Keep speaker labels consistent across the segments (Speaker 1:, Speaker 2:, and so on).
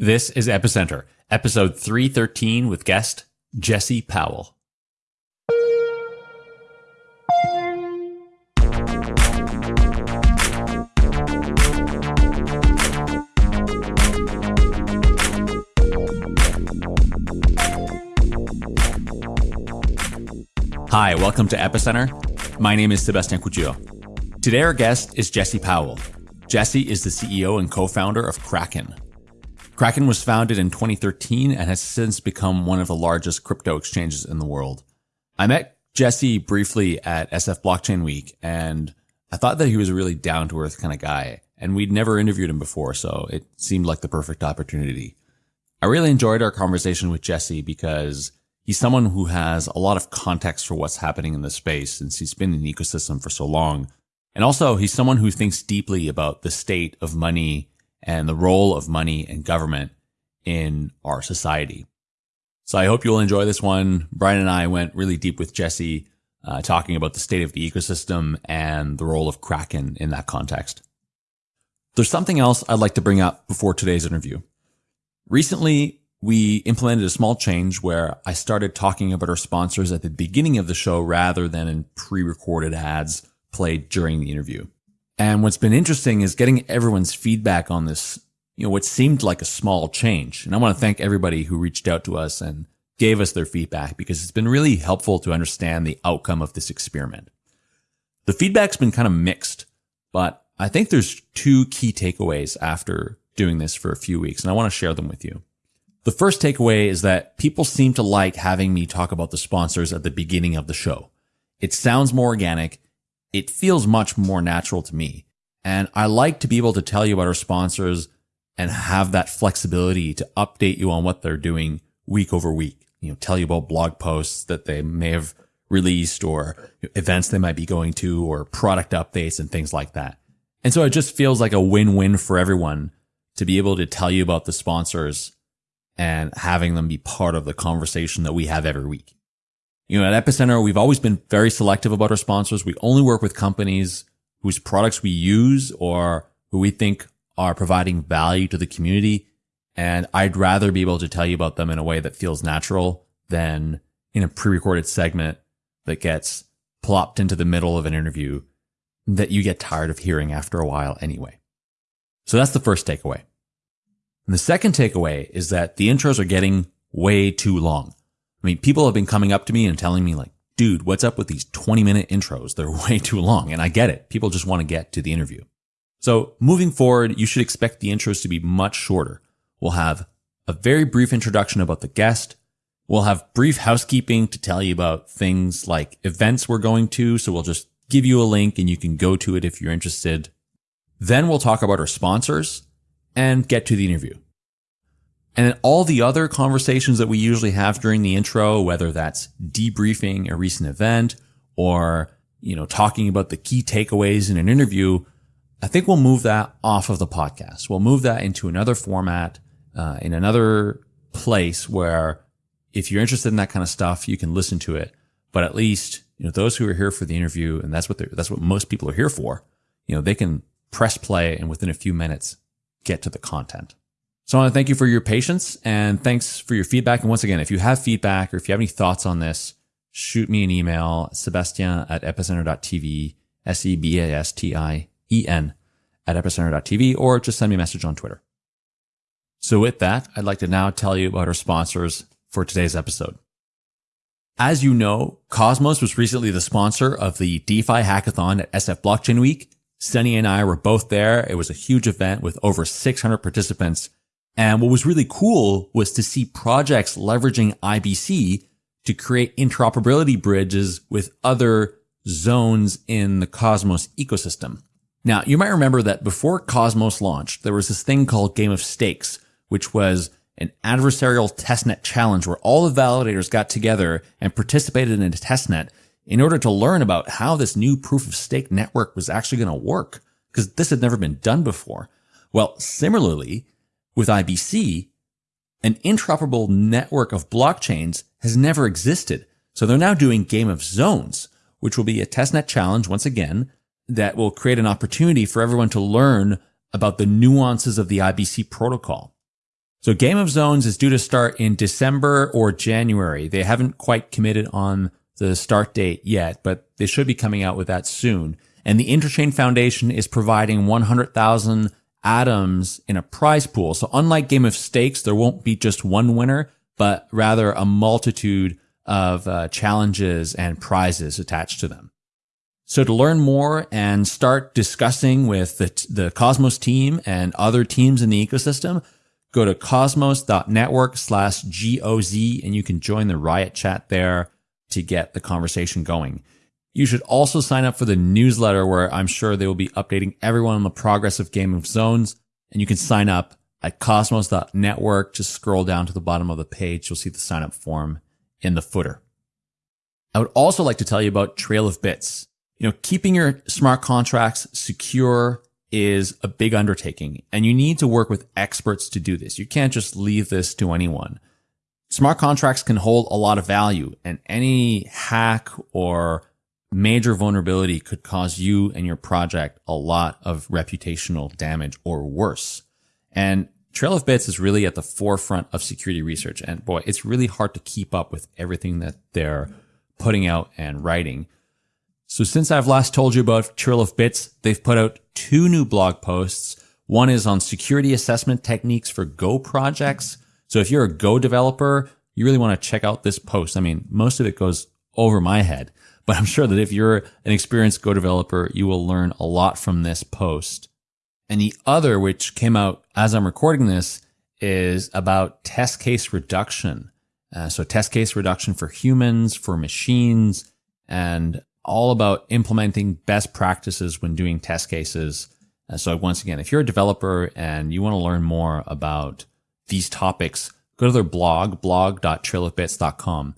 Speaker 1: This is Epicenter, episode 313 with guest Jesse Powell. Hi, welcome to Epicenter. My name is Sebastien Couture. Today, our guest is Jesse Powell. Jesse is the CEO and co founder of Kraken, Kraken was founded in 2013 and has since become one of the largest crypto exchanges in the world. I met Jesse briefly at SF Blockchain Week and I thought that he was a really down to earth kind of guy and we'd never interviewed him before. So it seemed like the perfect opportunity. I really enjoyed our conversation with Jesse because he's someone who has a lot of context for what's happening in the space since he's been in the ecosystem for so long. And also he's someone who thinks deeply about the state of money and the role of money and government in our society. So I hope you'll enjoy this one. Brian and I went really deep with Jesse, uh, talking about the state of the ecosystem and the role of Kraken in that context. There's something else I'd like to bring up before today's interview. Recently, we implemented a small change where I started talking about our sponsors at the beginning of the show rather than in pre-recorded ads played during the interview. And what's been interesting is getting everyone's feedback on this, you know, what seemed like a small change. And I want to thank everybody who reached out to us and gave us their feedback because it's been really helpful to understand the outcome of this experiment. The feedback's been kind of mixed, but I think there's two key takeaways after doing this for a few weeks, and I want to share them with you. The first takeaway is that people seem to like having me talk about the sponsors at the beginning of the show. It sounds more organic it feels much more natural to me. And I like to be able to tell you about our sponsors and have that flexibility to update you on what they're doing week over week. You know, tell you about blog posts that they may have released or events they might be going to or product updates and things like that. And so it just feels like a win-win for everyone to be able to tell you about the sponsors and having them be part of the conversation that we have every week. You know, at Epicenter, we've always been very selective about our sponsors. We only work with companies whose products we use or who we think are providing value to the community. And I'd rather be able to tell you about them in a way that feels natural than in a pre-recorded segment that gets plopped into the middle of an interview that you get tired of hearing after a while anyway. So that's the first takeaway. And the second takeaway is that the intros are getting way too long. I mean, people have been coming up to me and telling me like, dude, what's up with these 20 minute intros? They're way too long. And I get it. People just want to get to the interview. So moving forward, you should expect the intros to be much shorter. We'll have a very brief introduction about the guest. We'll have brief housekeeping to tell you about things like events we're going to. So we'll just give you a link and you can go to it if you're interested. Then we'll talk about our sponsors and get to the interview. And then all the other conversations that we usually have during the intro, whether that's debriefing a recent event or, you know, talking about the key takeaways in an interview, I think we'll move that off of the podcast. We'll move that into another format, uh, in another place where if you're interested in that kind of stuff, you can listen to it. But at least, you know, those who are here for the interview, and that's what that's what most people are here for, you know, they can press play and within a few minutes get to the content. So I want to thank you for your patience and thanks for your feedback. And once again, if you have feedback or if you have any thoughts on this, shoot me an email, Sebastien at epicenter.tv, S-E-B-A-S-T-I-E-N at epicenter.tv, or just send me a message on Twitter. So with that, I'd like to now tell you about our sponsors for today's episode. As you know, Cosmos was recently the sponsor of the DeFi hackathon at SF Blockchain Week. Sunny and I were both there. It was a huge event with over 600 participants and what was really cool was to see projects leveraging IBC to create interoperability bridges with other zones in the Cosmos ecosystem. Now, you might remember that before Cosmos launched, there was this thing called Game of Stakes, which was an adversarial testnet challenge where all the validators got together and participated in a testnet in order to learn about how this new proof of stake network was actually going to work, because this had never been done before. Well, similarly, with IBC, an interoperable network of blockchains has never existed. So they're now doing Game of Zones, which will be a testnet challenge once again that will create an opportunity for everyone to learn about the nuances of the IBC protocol. So Game of Zones is due to start in December or January. They haven't quite committed on the start date yet, but they should be coming out with that soon. And the Interchain Foundation is providing 100,000 atoms in a prize pool. So unlike Game of Stakes, there won't be just one winner, but rather a multitude of uh, challenges and prizes attached to them. So to learn more and start discussing with the, the Cosmos team and other teams in the ecosystem, go to cosmos.network slash GOZ and you can join the Riot chat there to get the conversation going. You should also sign up for the newsletter where I'm sure they will be updating everyone on the progress of Game of Zones. And you can sign up at cosmos.network. Just scroll down to the bottom of the page. You'll see the sign up form in the footer. I would also like to tell you about Trail of Bits. You know, keeping your smart contracts secure is a big undertaking and you need to work with experts to do this. You can't just leave this to anyone. Smart contracts can hold a lot of value and any hack or major vulnerability could cause you and your project a lot of reputational damage or worse. And Trail of Bits is really at the forefront of security research. And boy, it's really hard to keep up with everything that they're putting out and writing. So since I've last told you about Trail of Bits, they've put out two new blog posts. One is on security assessment techniques for Go projects. So if you're a Go developer, you really want to check out this post. I mean, most of it goes over my head, but I'm sure that if you're an experienced Go developer, you will learn a lot from this post. And the other, which came out as I'm recording this, is about test case reduction. Uh, so test case reduction for humans, for machines, and all about implementing best practices when doing test cases. Uh, so once again, if you're a developer and you want to learn more about these topics, go to their blog, blog.trailofbits.com.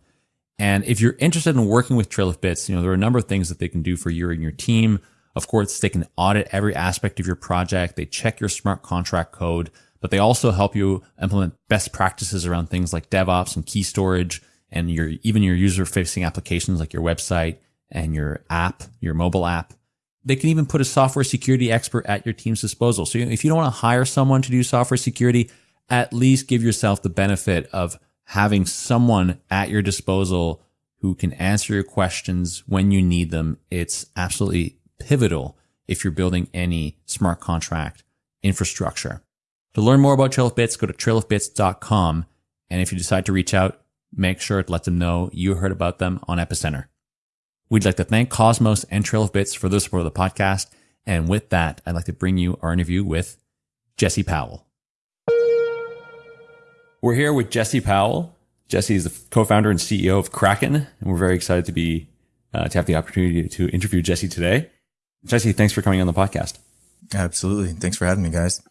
Speaker 1: And if you're interested in working with Trail of Bits, you know, there are a number of things that they can do for you and your team. Of course, they can audit every aspect of your project. They check your smart contract code, but they also help you implement best practices around things like DevOps and key storage and your, even your user facing applications like your website and your app, your mobile app. They can even put a software security expert at your team's disposal. So if you don't want to hire someone to do software security, at least give yourself the benefit of having someone at your disposal who can answer your questions when you need them. It's absolutely pivotal if you're building any smart contract infrastructure. To learn more about Trail of Bits, go to trailofbits.com. And if you decide to reach out, make sure to let them know you heard about them on Epicenter. We'd like to thank Cosmos and Trail of Bits for the support of the podcast. And with that, I'd like to bring you our interview with Jesse Powell. We're here with Jesse Powell. Jesse is the co-founder and CEO of Kraken, and we're very excited to be uh, to have the opportunity to interview Jesse today. Jesse, thanks for coming on the podcast.
Speaker 2: Absolutely. Thanks for having me, guys.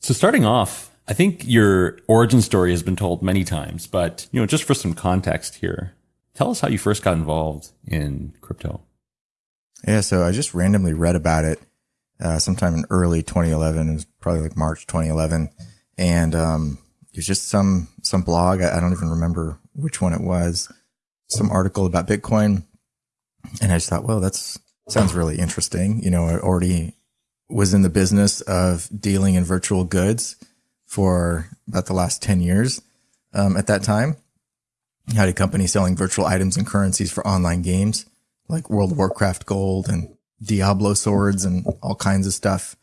Speaker 1: So starting off, I think your origin story has been told many times, but you know, just for some context here, tell us how you first got involved in crypto.
Speaker 2: Yeah, so I just randomly read about it uh, sometime in early 2011. It was probably like March 2011, and um, it was just some some blog. I, I don't even remember which one it was. Some article about Bitcoin, and I just thought, well, that's sounds really interesting. You know, I already was in the business of dealing in virtual goods for about the last 10 years. Um, at that time, I had a company selling virtual items and currencies for online games like World of Warcraft gold and Diablo swords and all kinds of stuff.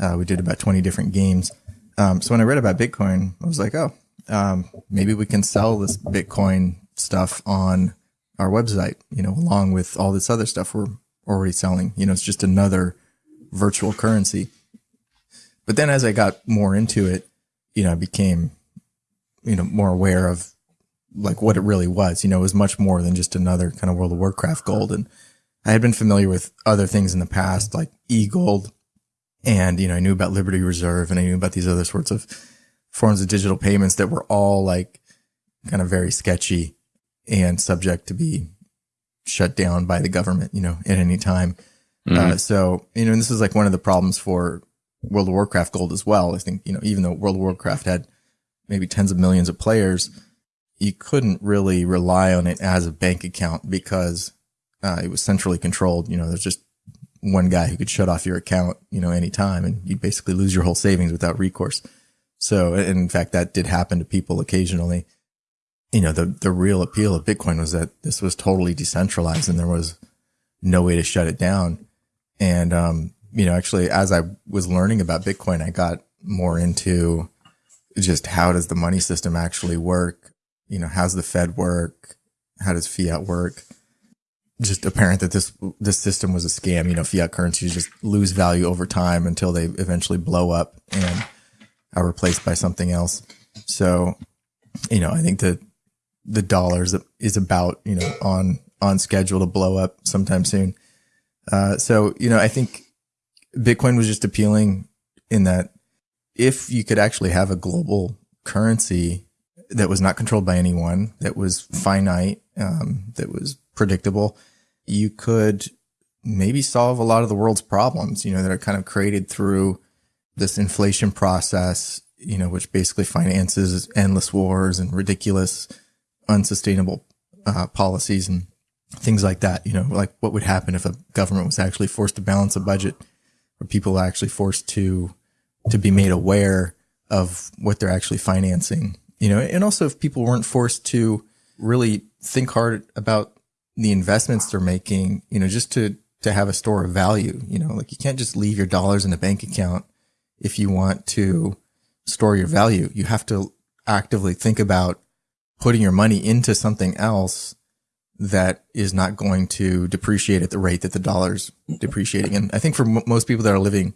Speaker 2: Uh, we did about 20 different games. Um, so when I read about Bitcoin, I was like, oh, um, maybe we can sell this Bitcoin stuff on our website, you know, along with all this other stuff we're already selling. You know, it's just another virtual currency. But then as I got more into it, you know, I became, you know, more aware of like what it really was. You know, it was much more than just another kind of World of Warcraft gold. And I had been familiar with other things in the past, like e gold. And, you know, I knew about Liberty Reserve and I knew about these other sorts of forms of digital payments that were all like kind of very sketchy and subject to be shut down by the government, you know, at any time. Mm-hmm. Uh, so, you know, this is like one of the problems for World of Warcraft gold as well. I think, you know, even though World of Warcraft had maybe tens of millions of players, you couldn't really rely on it as a bank account because uh, it was centrally controlled. You know, there's just one guy who could shut off your account, you know, anytime and you'd basically lose your whole savings without recourse. So, in fact, that did happen to people occasionally. You know, the, the real appeal of Bitcoin was that this was totally decentralized and there was no way to shut it down. And, um, you know, actually, as I was learning about Bitcoin, I got more into just how does the money system actually work? You know, how's the Fed work? How does fiat work? Just apparent that this this system was a scam. You know, fiat currencies just lose value over time until they eventually blow up and are replaced by something else. So, you know, I think that the dollars is about you know on on schedule to blow up sometime soon. Uh, so, you know, I think Bitcoin was just appealing in that if you could actually have a global currency that was not controlled by anyone, that was finite, um, that was predictable, you could maybe solve a lot of the world's problems, you know, that are kind of created through this inflation process, you know, which basically finances endless wars and ridiculous, unsustainable uh, policies and things like that. You know, like what would happen if a government was actually forced to balance a budget or people actually forced to to be made aware of what they're actually financing, you know, and also if people weren't forced to really think hard about the investments they're making, you know, just to, to have a store of value, you know, like you can't just leave your dollars in a bank account if you want to store your value. You have to actively think about putting your money into something else that is not going to depreciate at the rate that the dollar's depreciating. And I think for m- most people that are living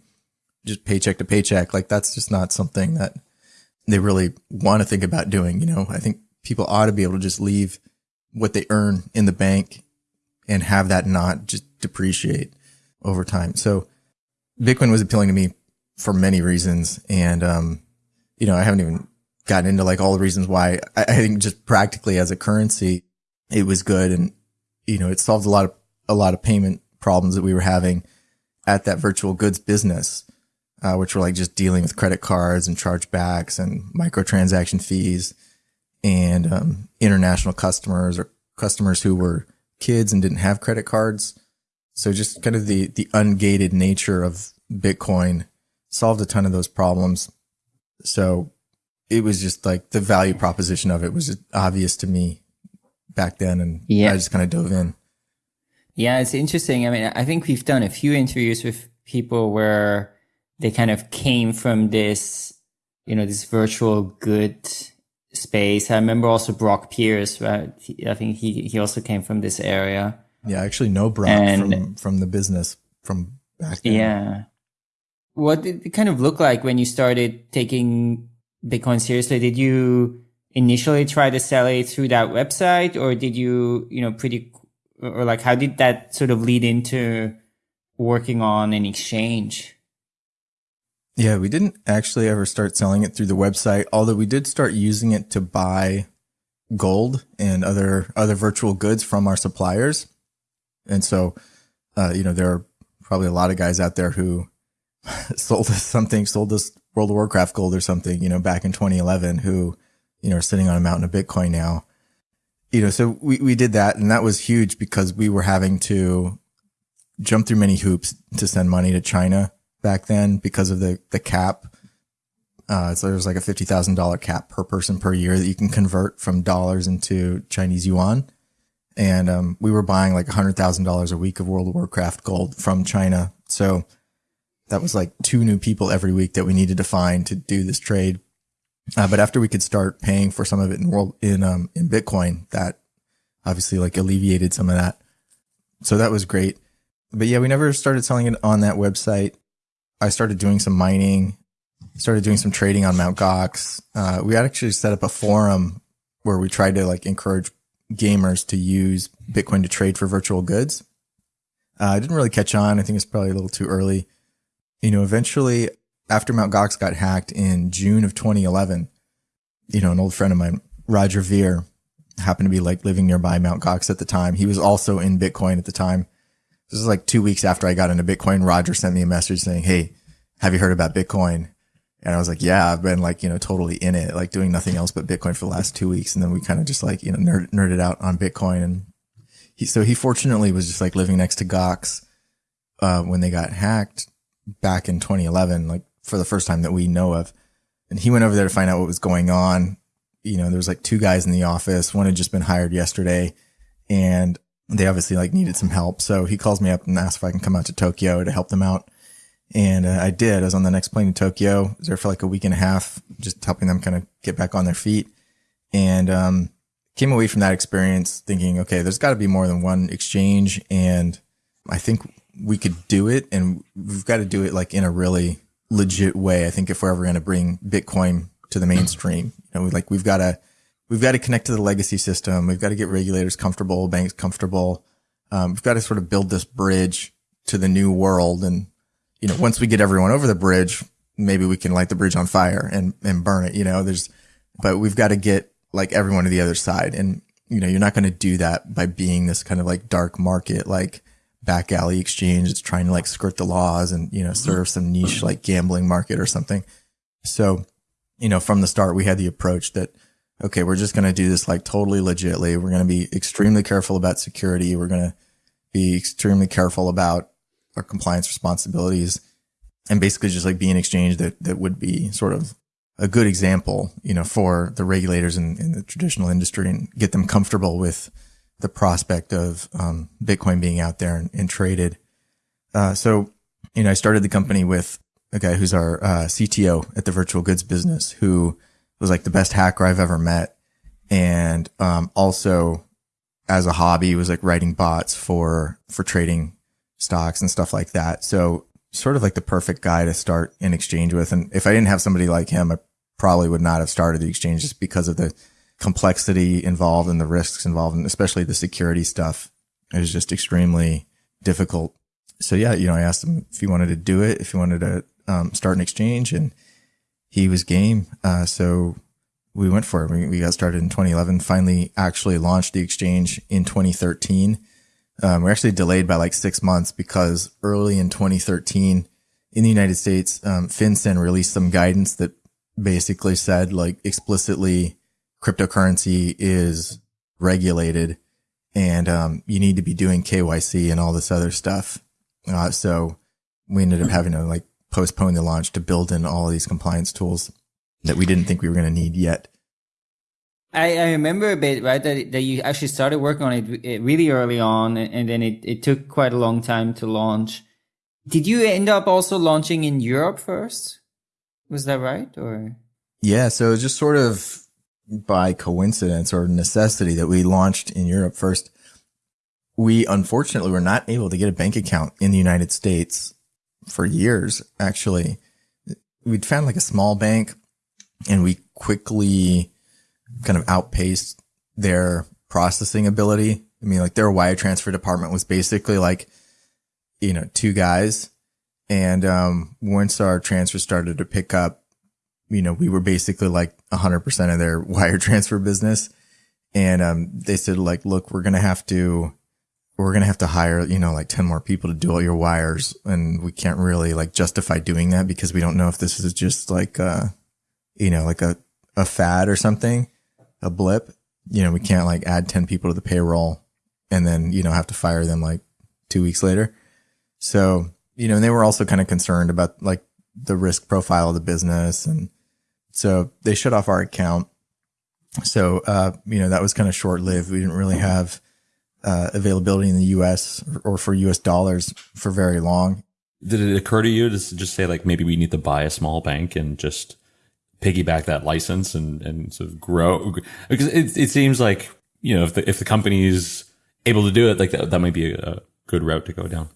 Speaker 2: just paycheck to paycheck. Like that's just not something that they really want to think about doing. You know, I think people ought to be able to just leave what they earn in the bank and have that not just depreciate over time. So Bitcoin was appealing to me for many reasons. And, um, you know, I haven't even gotten into like all the reasons why I, I think just practically as a currency, it was good. And, you know, it solved a lot of, a lot of payment problems that we were having at that virtual goods business uh, which were like just dealing with credit cards and chargebacks and microtransaction fees and um, international customers or customers who were kids and didn't have credit cards. So just kind of the, the ungated nature of Bitcoin solved a ton of those problems. So it was just like the value proposition of it was obvious to me back then. And yeah. I just kind of dove in.
Speaker 3: Yeah, it's interesting. I mean, I think we've done a few interviews with people where they kind of came from this, you know, this virtual good space. I remember also Brock Pierce, right? I think he, he also came from this area.
Speaker 2: Yeah, I actually know Brock and, from, from the business from back then.
Speaker 3: Yeah. What did it kind of look like when you started taking Bitcoin seriously? Did you initially try to sell it through that website or did you, you know, pretty, or like how did that sort of lead into working on an exchange?
Speaker 2: Yeah, we didn't actually ever start selling it through the website, although we did start using it to buy gold and other other virtual goods from our suppliers. And so, uh, you know, there are probably a lot of guys out there who sold us something, sold us World of Warcraft gold or something, you know, back in 2011, who, you know, are sitting on a mountain of Bitcoin now. You know, so we, we did that and that was huge because we were having to jump through many hoops to send money to China back then because of the, the cap. Uh, so there's like a $50,000 cap per person per year that you can convert from dollars into Chinese yuan. And, um, we were buying like $100,000 a week of World of Warcraft gold from China. So that was like two new people every week that we needed to find to do this trade. Uh, but after we could start paying for some of it in world, in, um, in Bitcoin, that obviously like alleviated some of that. So that was great. But yeah, we never started selling it on that website. I started doing some mining, started doing some trading on Mount Gox. Uh, we actually set up a forum where we tried to like encourage gamers to use Bitcoin to trade for virtual goods. Uh, I didn't really catch on. I think it's probably a little too early. You know, eventually after Mount Gox got hacked in June of 2011, you know, an old friend of mine, Roger Ver, happened to be like living nearby Mount Gox at the time. He was also in Bitcoin at the time. This is like two weeks after I got into Bitcoin. Roger sent me a message saying, Hey, have you heard about Bitcoin? And I was like, yeah, I've been like, you know, totally in it, like doing nothing else but Bitcoin for the last two weeks. And then we kind of just like, you know, nerd, nerded out on Bitcoin. And he, so he fortunately was just like living next to Gox, uh, when they got hacked back in 2011, like for the first time that we know of. and he went over there to find out what was going on. You know, there was like two guys in the office. One had just been hired yesterday and they obviously like needed some help. So he calls me up and asks if I can come out to Tokyo to help them out. And uh, I did. I was on the next plane to Tokyo. I was there for like a week and a half, just helping them kind of get back on their feet. And, um, came away from that experience thinking, okay, there's got to be more than one exchange. And I think we could do it and we've got to do it like in a really legit way. I think if we're ever going to bring Bitcoin to the mainstream, you know, like we've got to, we've got to connect to the legacy system. We've got to get regulators comfortable, banks comfortable. Um, we've got to sort of build this bridge to the new world. And, you know, once we get everyone over the bridge, maybe we can light the bridge on fire and, and burn it, you know, there's, but we've got to get like everyone to the other side. And, you know, you're not going to do that by being this kind of like dark market, like back alley exchange. It's trying to like skirt the laws and, you know, serve some niche like gambling market or something. So, you know, from the start, we had the approach that, okay, we're just going to do this like totally legitly. We're going to be extremely careful about security. We're going to be extremely careful about our compliance responsibilities and basically just like be an exchange that, that would be sort of a good example, you know, for the regulators in, in the traditional industry and get them comfortable with the prospect of um, Bitcoin being out there and, and traded. Uh, so, you know, I started the company with a guy who's our uh, CTO at the virtual goods business, who was like the best hacker I've ever met, and um, also as a hobby was like writing bots for for trading stocks and stuff like that. So sort of like the perfect guy to start an exchange with. And if I didn't have somebody like him, I probably would not have started the exchange just because of the complexity involved and the risks involved, and especially the security stuff. It was just extremely difficult. So yeah, you know, I asked him if he wanted to do it, if he wanted to um, start an exchange, and he was game. Uh, so we went for it. We, we, got started in 2011. Finally, actually launched the exchange in 2013. Um, we're actually delayed by like six months because early in 2013 in the United States, um, FinCEN released some guidance that basically said like explicitly cryptocurrency is regulated and um, you need to be doing KYC and all this other stuff. Uh, so we ended up having to like postpone the launch to build in all of these compliance tools that we didn't think we were going to need yet.
Speaker 3: I, I, remember a bit, right, that, that you actually started working on it eh, really early on and then it, it took quite a long time to launch. Did you end up also launching in Europe first? Was that right? Or?
Speaker 2: Yeah. So it was just sort of by coincidence or necessity that we launched in Europe first. We unfortunately were not able to get a bank account in the United States for years. Actually, we'd found like a small bank and we quickly kind of outpaced their processing ability. I mean, like their wire transfer department was basically like, you know, two guys. And, um, once our transfer started to pick up, you know, we were basically like 100% of their wire transfer business. And, um, they said like, look, we're going to have to, we're going to have to hire, you know, like 10 more people to do all your wires. And we can't really like justify doing that because we don't know if this is just like, uh, you know, like a, a fad or something, a blip. You know, we can't like add 10 people to the payroll and then, you know, have to fire them like two weeks later. So, you know, and they were also kind of concerned about like the risk profile of the business and, so they shut off our account. So, uh, you know, that was kind of short lived. We didn't really have uh, availability in the US or, or for US dollars for very long.
Speaker 1: Did it occur to you to just say, like, maybe we need to buy a small bank and just piggyback that license and, and sort of grow? Because it, it seems like, you know, if the, if the company is able to do it, like that, that might be a good route to go down.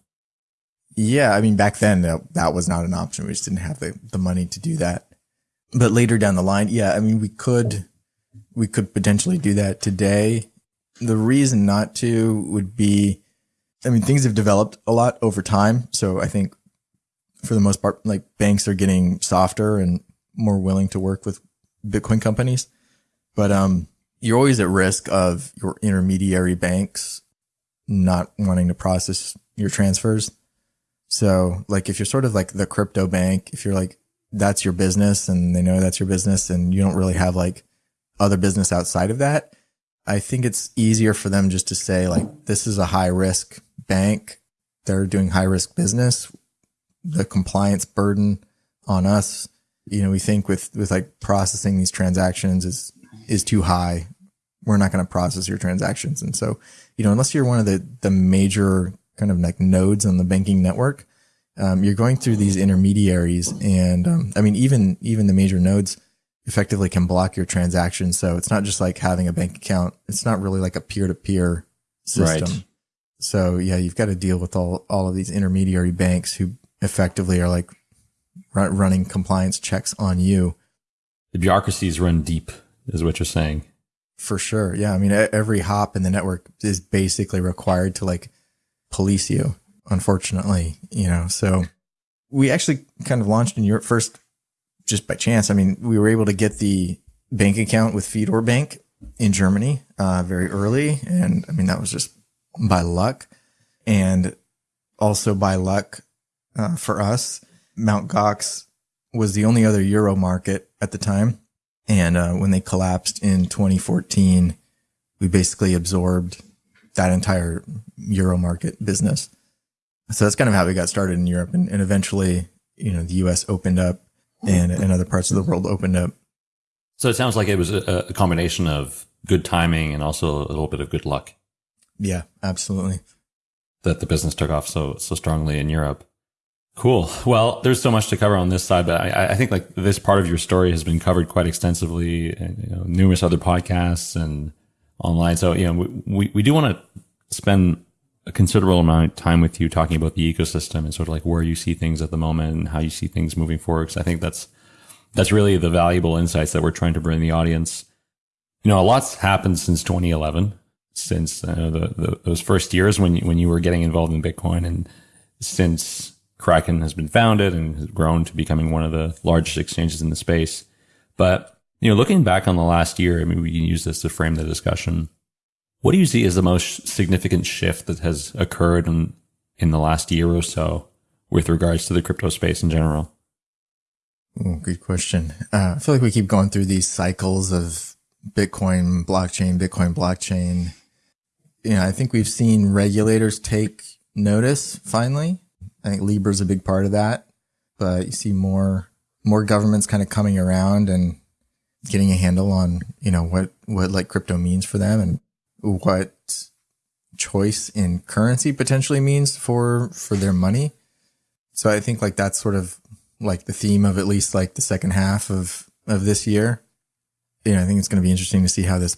Speaker 2: Yeah. I mean, back then that, that was not an option. We just didn't have the, the money to do that but later down the line, yeah, I mean, we could, we could potentially do that today. The reason not to would be, I mean, things have developed a lot over time. So I think for the most part, like banks are getting softer and more willing to work with Bitcoin companies. But, um, you're always at risk of your intermediary banks not wanting to process your transfers. So like if you're sort of like the crypto bank, if you're like that's your business and they know that's your business and you don't really have like other business outside of that. I think it's easier for them just to say like, this is a high risk bank. They're doing high risk business. The compliance burden on us you know, we think with, with like processing these transactions is, is too high. We're not going to process your transactions. And so, you know, unless you're one of the, the major kind of like nodes on the banking network, um, you're going through these intermediaries. And, um, I mean, even, even the major nodes effectively can block your transactions. So it's not just like having a bank account. It's not really like a peer to peer system. Right. So yeah, you've got to deal with all, all of these intermediary banks who effectively are like running compliance checks on you.
Speaker 1: The bureaucracies run deep is what you're saying.
Speaker 2: For sure. Yeah. I mean, every hop in the network is basically required to like police you, unfortunately, you know, so we actually kind of launched in Europe first just by chance. I mean, we were able to get the bank account with Fidor Bank in Germany, uh, very early. And I mean, that was just by luck and also by luck, uh, for us, Mount Gox was the only other Euro market at the time. And uh, when they collapsed in 2014, we basically absorbed that entire Euro market business. So that's kind of how we got started in Europe. And, and eventually, you know, the US opened up and, and other parts of the world opened up.
Speaker 1: So it sounds like it was a, a combination of good timing and also a little bit of good luck.
Speaker 2: Yeah, absolutely.
Speaker 1: That the business took off so so strongly in Europe. Cool. Well, there's so much to cover on this side, but I, I think like this part of your story has been covered quite extensively, and you know, numerous other podcasts and online. So, you know, we, we do want to spend a considerable amount of time with you talking about the ecosystem and sort of like where you see things at the moment and how you see things moving forward. Cause I think that's, that's really the valuable insights that we're trying to bring the audience. You know, a lot's happened since 2011, since uh, the, the, those first years when you, when you were getting involved in Bitcoin and since Kraken has been founded and has grown to becoming one of the largest exchanges in the space. But, you know, looking back on the last year, I mean, we can use this to frame the discussion. What do you see as the most significant shift that has occurred in, in the last year or so with regards to the crypto space in general?
Speaker 2: Ooh, good question. Uh, I feel like we keep going through these cycles of Bitcoin, blockchain, Bitcoin, blockchain. You know, I think we've seen regulators take notice finally I think Libra is a big part of that, but you see more, more governments kind of coming around and getting a handle on, you know, what, what like crypto means for them and what choice in currency potentially means for, for their money. So I think like that's sort of like the theme of at least like the second half of, of this year. You know, I think it's going to be interesting to see how this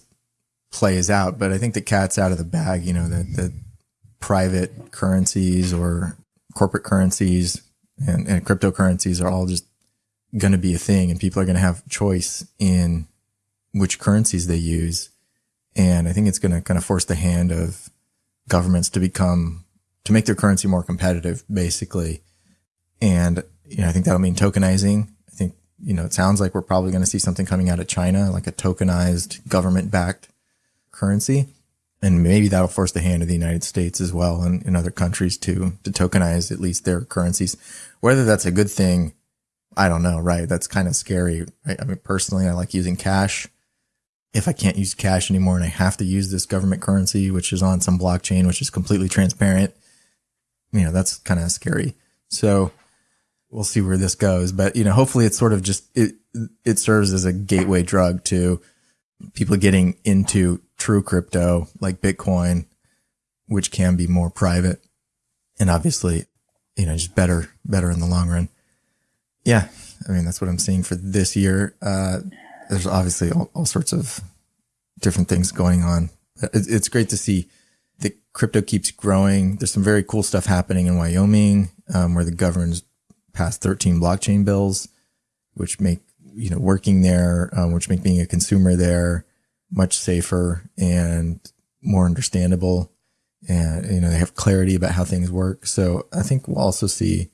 Speaker 2: plays out, but I think the cat's out of the bag, you know, that the private currencies or corporate currencies and, and cryptocurrencies are all just going to be a thing and people are going to have choice in which currencies they use. And I think it's going to kind of force the hand of governments to become, to make their currency more competitive, basically. And, you know, I think that'll mean tokenizing. I think, you know, it sounds like we're probably going to see something coming out of China, like a tokenized government backed currency and maybe that'll force the hand of the United States as well and in other countries to to tokenize at least their currencies. Whether that's a good thing, I don't know. Right? That's kind of scary. Right? I mean, personally, I like using cash. If I can't use cash anymore and I have to use this government currency, which is on some blockchain, which is completely transparent, you know, that's kind of scary. So we'll see where this goes. But you know, hopefully, it's sort of just it it serves as a gateway drug to people getting into true crypto like Bitcoin, which can be more private and obviously, you know, just better, better in the long run. Yeah. I mean, that's what I'm seeing for this year. Uh, there's obviously all, all, sorts of different things going on. It's, it's great to see that crypto keeps growing. There's some very cool stuff happening in Wyoming, um, where the government's passed 13 blockchain bills, which make, you know, working there, um, which make being a consumer there much safer and more understandable. And, you know, they have clarity about how things work. So I think we'll also see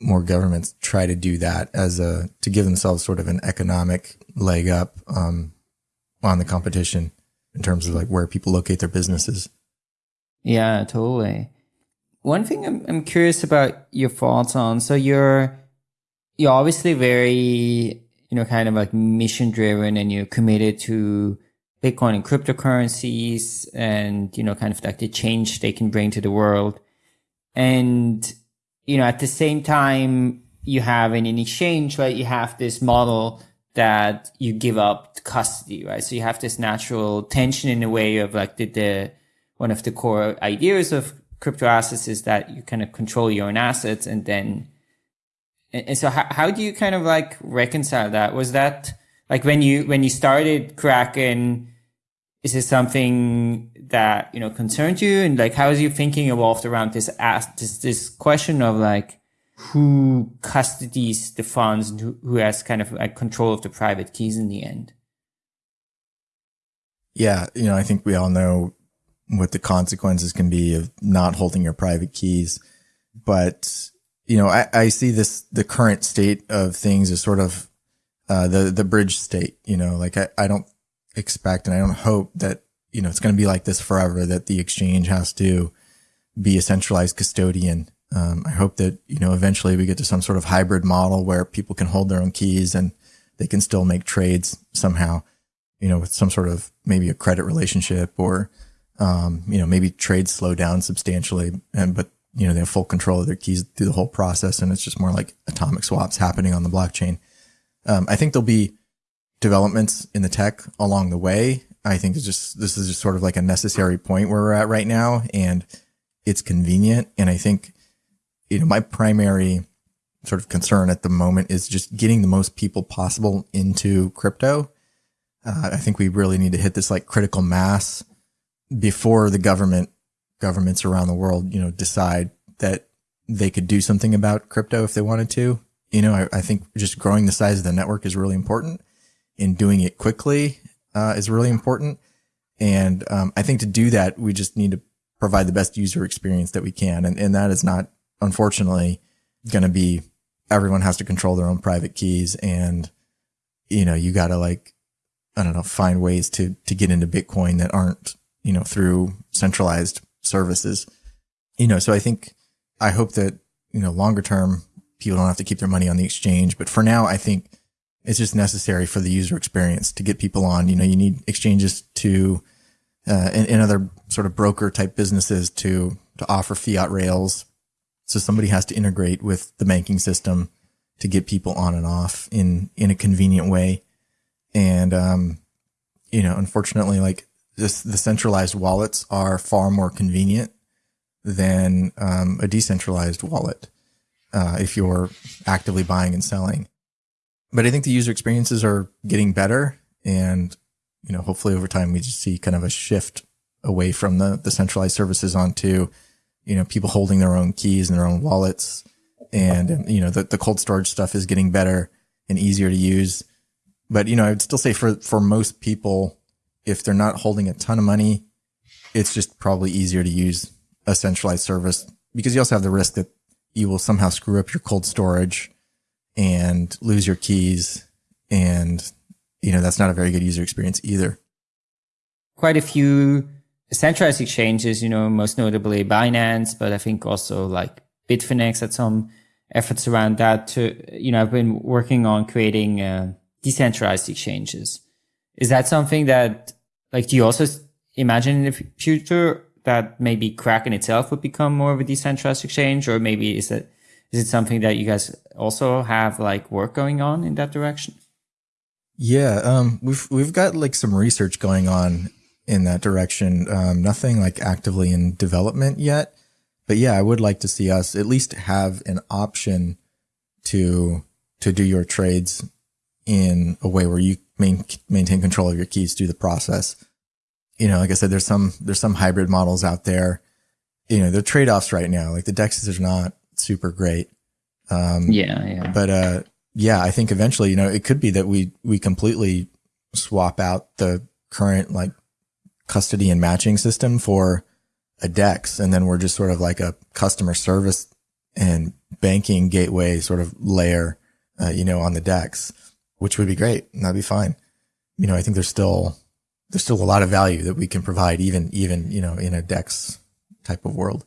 Speaker 2: more governments try to do that as a, to give themselves sort of an economic leg up, um, on the competition in terms of like where people locate their businesses.
Speaker 3: Yeah, totally. One thing I'm, I'm curious about your thoughts on. So you're, you're obviously very, you know, kind of like mission driven and you're committed to Bitcoin and cryptocurrencies and, you know, kind of like the change they can bring to the world. And, you know, at the same time, you have in an exchange, right? You have this model that you give up custody, right? So you have this natural tension in a way of like the, the one of the core ideas of crypto assets is that you kind of control your own assets and then and, so how, how do you kind of like reconcile that was that like when you when you started kraken is this something that you know concerns you? And like how is your thinking evolved around this ask this this question of like who custodies the funds and who, who has kind of like control of the private keys in the end?
Speaker 2: Yeah you know i think we all know what the consequences can be of not holding your private keys. But you know i, I see this the current state of things as sort of uh, the the bridge state you know like I, I don't expect and I don't hope that, you know, it's going to be like this forever, that the exchange has to be a centralized custodian. Um, I hope that, you know, eventually we get to some sort of hybrid model where people can hold their own keys and they can still make trades somehow, you know, with some sort of maybe a credit relationship or, um, you know, maybe trades slow down substantially and, but, you know, they have full control of their keys through the whole process. And it's just more like atomic swaps happening on the blockchain. Um, I think there'll be developments in the tech along the way. I think it's just, this is just sort of like a necessary point where we're at right now and it's convenient. And I think, you know, my primary sort of concern at the moment is just getting the most people possible into crypto. Uh, I think we really need to hit this like critical mass before the government governments around the world, you know, decide that they could do something about crypto if they wanted to. You know, I, I think just growing the size of the network is really important in doing it quickly uh, is really important. And um, I think to do that, we just need to provide the best user experience that we can. And, and that is not, unfortunately, going to be everyone has to control their own private keys. And, you know, you got to like, I don't know, find ways to, to get into Bitcoin that aren't, you know, through centralized services. You know, so I think, I hope that, you know, longer term, people don't have to keep their money on the exchange. But for now, I think it's just necessary for the user experience to get people on. You know, you need exchanges to, uh, and, and other sort of broker type businesses to, to offer fiat rails. So somebody has to integrate with the banking system to get people on and off in, in a convenient way. And, um, you know, unfortunately, like this, the centralized wallets are far more convenient than, um, a decentralized wallet. Uh, if you're actively buying and selling but I think the user experiences are getting better and, you know, hopefully over time we just see kind of a shift away from the, the centralized services onto, you know, people holding their own keys and their own wallets. And, you know, the, the cold storage stuff is getting better and easier to use. But, you know, I would still say for, for most people, if they're not holding a ton of money, it's just probably easier to use a centralized service because you also have the risk that you will somehow screw up your cold storage and lose your keys. And, you know, that's not a very good user experience either.
Speaker 3: Quite a few centralized exchanges, you know, most notably Binance, but I think also like Bitfinex had some efforts around that to, you know, I've been working on creating uh, decentralized exchanges. Is that something that, like, do you also imagine in the future that maybe Kraken itself would become more of a decentralized exchange, or maybe is it is it something that you guys also have like work going on in that direction?
Speaker 2: Yeah, um, we've we've got like some research going on in that direction. Um, nothing like actively in development yet, but yeah, I would like to see us at least have an option to to do your trades in a way where you main, maintain control of your keys through the process. You know, like I said, there's some there's some hybrid models out there. You know, the trade offs right now. Like the dexes are not super great.
Speaker 3: Um, yeah, yeah.
Speaker 2: But, uh, yeah, I think eventually, you know, it could be that we, we completely swap out the current like custody and matching system for a DEX. And then we're just sort of like a customer service and banking gateway sort of layer, uh, you know, on the DEX, which would be great. And that'd be fine. You know, I think there's still, there's still a lot of value that we can provide even, even, you know, in a DEX type of world.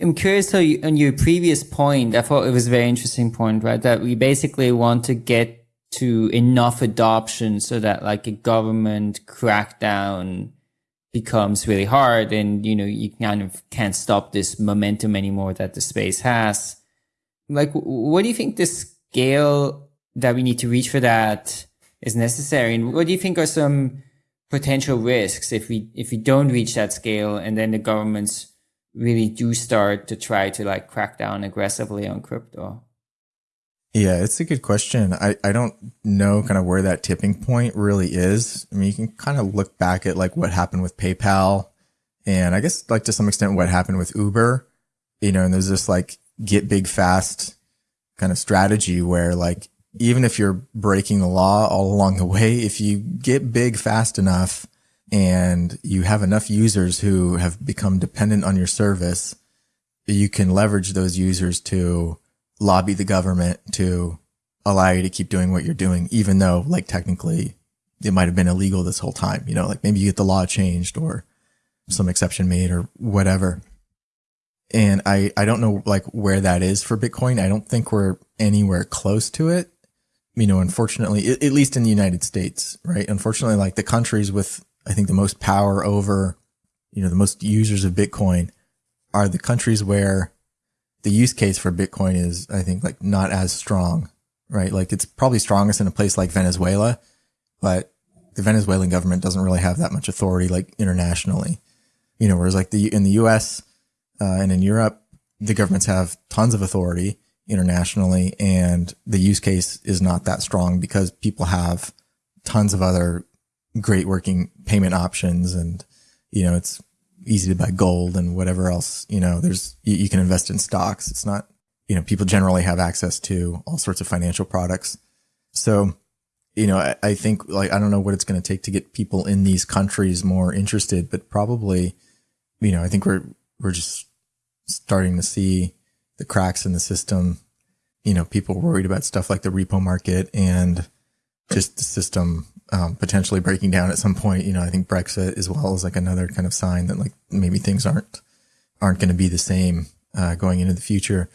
Speaker 3: I'm curious you, on your previous point, I thought it was a very interesting point, right? That we basically want to get to enough adoption so that like a government crackdown becomes really hard and, you know, you kind of can't stop this momentum anymore that the space has. like, what do you think the scale that we need to reach for that is necessary? And what do you think are some potential risks if we, if we don't reach that scale and then the governments really do start to try to like crack down aggressively on crypto?
Speaker 2: Yeah, it's a good question. I, I don't know kind of where that tipping point really is. I mean, you can kind of look back at like what happened with PayPal and I guess like to some extent what happened with Uber, you know, and there's this like get big fast kind of strategy where like even if you're breaking the law all along the way, if you get big fast enough and you have enough users who have become dependent on your service, you can leverage those users to lobby the government to allow you to keep doing what you're doing, even though like technically it might have been illegal this whole time. You know, like maybe you get the law changed or some exception made or whatever. And I, I don't know like where that is for Bitcoin. I don't think we're anywhere close to it. You know, unfortunately, at least in the United States, right? Unfortunately, like the countries with, I think the most power over, you know, the most users of Bitcoin are the countries where the use case for Bitcoin is, I think, like not as strong, right? Like it's probably strongest in a place like Venezuela, but the Venezuelan government doesn't really have that much authority like internationally, you know, whereas like the, in the US, uh, and in Europe, the governments have tons of authority internationally and the use case is not that strong because people have tons of other great working payment options and, you know, it's easy to buy gold and whatever else, you know, there's, you, you can invest in stocks. It's not, you know, people generally have access to all sorts of financial products. So, you know, I, I think like, I don't know what it's going to take to get people in these countries more interested, but probably, you know, I think we're, we're just starting to see the cracks in the system. You know, people worried about stuff like the repo market and just the system um, potentially breaking down at some point. You know, I think Brexit as well is like another kind of sign that like maybe things aren't aren't going to be the same uh, going into the future.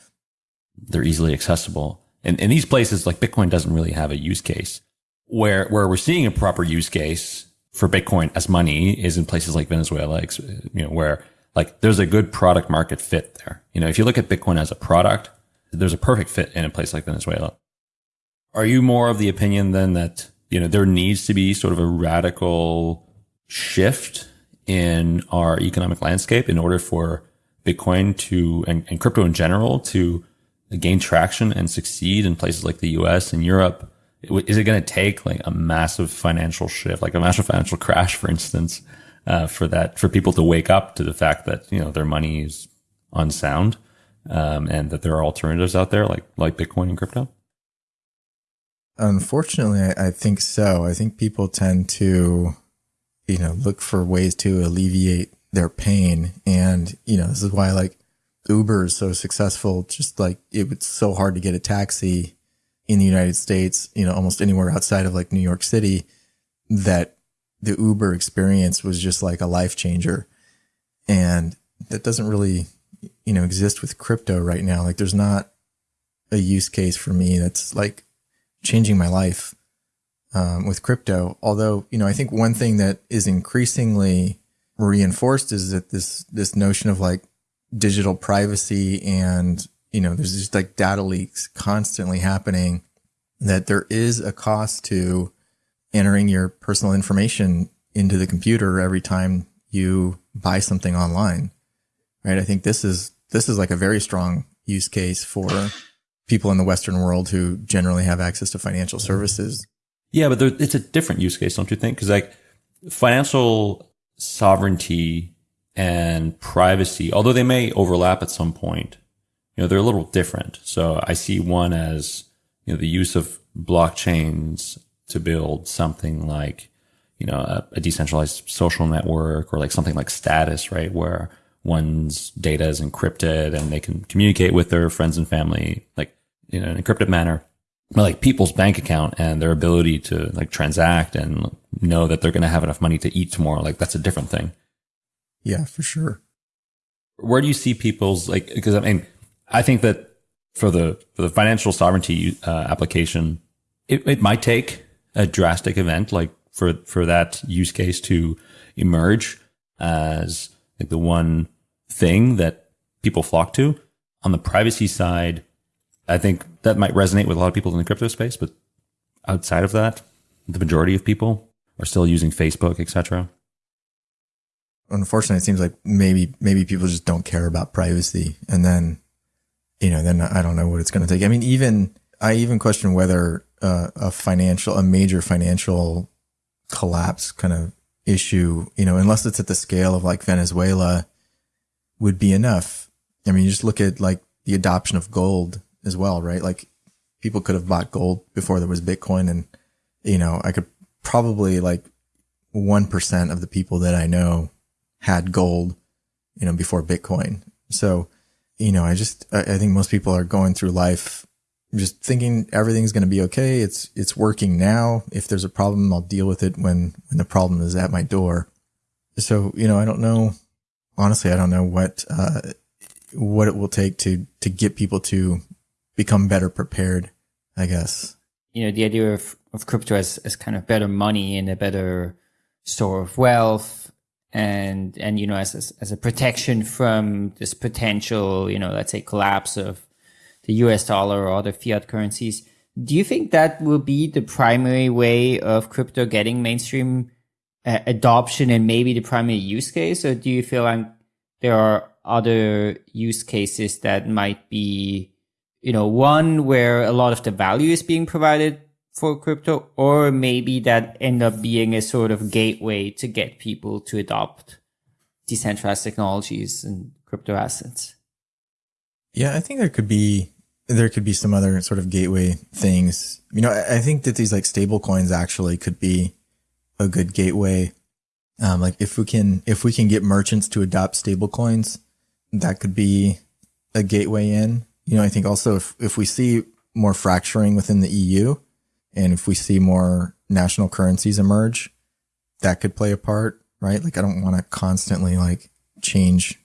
Speaker 1: They're easily accessible, and in these places, like Bitcoin doesn't really have a use case. Where where we're seeing a proper use case for Bitcoin as money is in places like Venezuela, you know, where like there's a good product market fit there. You know, if you look at Bitcoin as a product, there's a perfect fit in a place like Venezuela. Are you more of the opinion then that you know, there needs to be sort of a radical shift in our economic landscape in order for Bitcoin to, and, and crypto in general to gain traction and succeed in places like the US and Europe. Is it going to take like a massive financial shift, like a massive financial crash, for instance, uh, for that, for people to wake up to the fact that, you know, their money is unsound, um, and that there are alternatives out there like, like Bitcoin and crypto?
Speaker 2: Unfortunately, I, I think so. I think people tend to, you know, look for ways to alleviate their pain. And, you know, this is why like Uber is so successful. Just like it was so hard to get a taxi in the United States, you know, almost anywhere outside of like New York City that the Uber experience was just like a life changer. And that doesn't really, you know, exist with crypto right now. Like there's not a use case for me that's like changing my life um, with crypto. Although, you know, I think one thing that is increasingly reinforced is that this this notion of like digital privacy and you know there's just like data leaks constantly happening that there is a cost to entering your personal information into the computer every time you buy something online right i think this is this is like a very strong use case for people in the Western world who generally have access to financial mm-hmm. services.
Speaker 1: Yeah, but there, it's a different use case, don't you think? Because like financial sovereignty and privacy, although they may overlap at some point, you know, they're a little different. So I see one as, you know, the use of blockchains to build something like, you know, a, a decentralized social network or like something like status, right? Where one's data is encrypted and they can communicate with their friends and family, like in an encrypted manner. But like people's bank account and their ability to like transact and know that they're going to have enough money to eat tomorrow, like that's a different thing.
Speaker 2: Yeah, for sure.
Speaker 1: Where do you see people's like? Because I mean, I think that for the for the financial sovereignty uh, application, it, it might take a drastic event like for for that use case to emerge as like the one thing that people flock to. On the privacy side, I think that might resonate with a lot of people in the crypto space, but outside of that, the majority of people are still using Facebook, etc.
Speaker 2: Unfortunately, it seems like maybe maybe people just don't care about privacy, and then you know, then I don't know what it's going to take. I mean, even I even question whether uh, a financial, a major financial collapse kind of issue, you know, unless it's at the scale of like Venezuela, would be enough. I mean, you just look at like the adoption of gold as well, right? Like people could have bought gold before there was Bitcoin. And, you know, I could probably like 1% of the people that I know had gold, you know, before Bitcoin. So, you know, I just, I, think most people are going through life just thinking everything's going to be okay. It's, it's working now. If there's a problem, I'll deal with it when, when the problem is at my door. So, you know, I don't know. Honestly, I don't know what, uh, what it will take to, to get people to become better prepared, I guess.
Speaker 3: You know, the idea of, of crypto as, as kind of better money and a better store of wealth and, and, you know, as, as, as a protection from this potential, you know, let's say collapse of the US dollar or other fiat currencies. Do you think that will be the primary way of crypto getting mainstream adoption and maybe the primary use case? Or do you feel like there are other use cases that might be you know, one where a lot of the value is being provided for crypto, or maybe that end up being a sort of gateway to get people to adopt decentralized technologies and crypto assets.
Speaker 2: Yeah, I think there could be there could be some other sort of gateway things. You know, I, think that these like stable coins actually could be a good gateway. Um, like if we can if we can get merchants to adopt stable coins, that could be a gateway in. You know, I think also if, if we see more fracturing within the EU and if we see more national currencies emerge, that could play a part, right? Like I don't want to constantly like change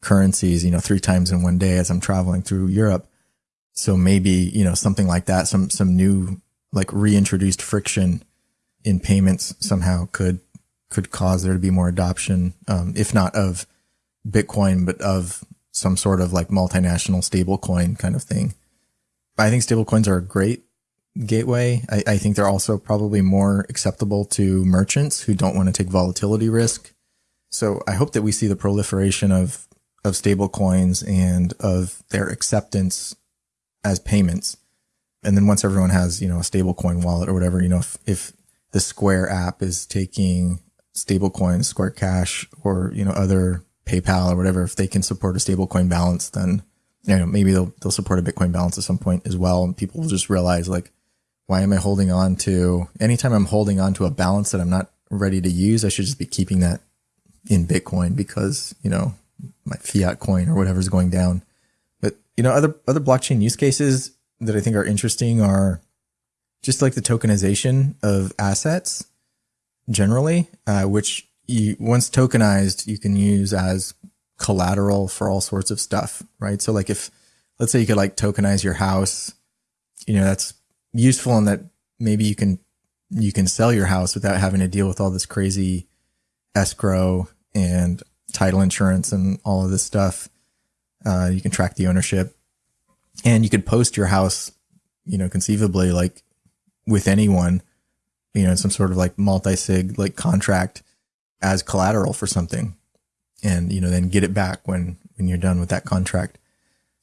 Speaker 2: currencies, you know, three times in one day as I'm traveling through Europe. So maybe, you know, something like that, some, some new like reintroduced friction in payments somehow could, could cause there to be more adoption, um, if not of Bitcoin, but of some sort of like multinational stablecoin kind of thing. I think stablecoins are a great gateway. I, I, think they're also probably more acceptable to merchants who don't want to take volatility risk. So I hope that we see the proliferation of of stablecoins and of their acceptance as payments. And then once everyone has, you know, a stablecoin wallet or whatever, you know, if, if the Square app is taking stablecoin, Square Cash, or, you know, other PayPal or whatever, if they can support a stablecoin balance, then you know maybe they'll they'll support a Bitcoin balance at some point as well, and people will just realize like, why am I holding on to? Anytime I'm holding on to a balance that I'm not ready to use, I should just be keeping that in Bitcoin because you know my fiat coin or whatever is going down. But you know other other blockchain use cases that I think are interesting are just like the tokenization of assets generally, uh, which you once tokenized, you can use as collateral for all sorts of stuff, right? So like if let's say you could like tokenize your house, you know, that's useful in that maybe you can you can sell your house without having to deal with all this crazy escrow and title insurance and all of this stuff. Uh, you can track the ownership and you could post your house, you know, conceivably like with anyone, you know, some sort of like multi-sig like contract as collateral for something and, you know, then get it back when, when you're done with that contract.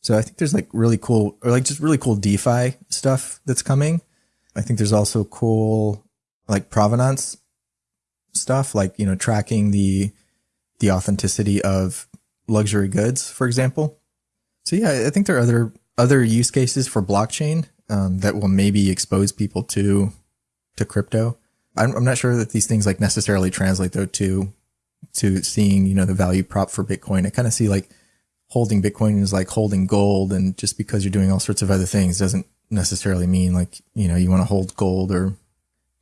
Speaker 2: So I think there's like really cool or like just really cool DeFi stuff that's coming. I think there's also cool like provenance stuff, like, you know, tracking the, the authenticity of luxury goods, for example. So yeah, I think there are other, other use cases for blockchain um, that will maybe expose people to, to crypto. I'm, I'm not sure that these things like necessarily translate though to to seeing you know the value prop for Bitcoin. I kind of see like holding Bitcoin is like holding gold, and just because you're doing all sorts of other things doesn't necessarily mean like you know you want to hold gold or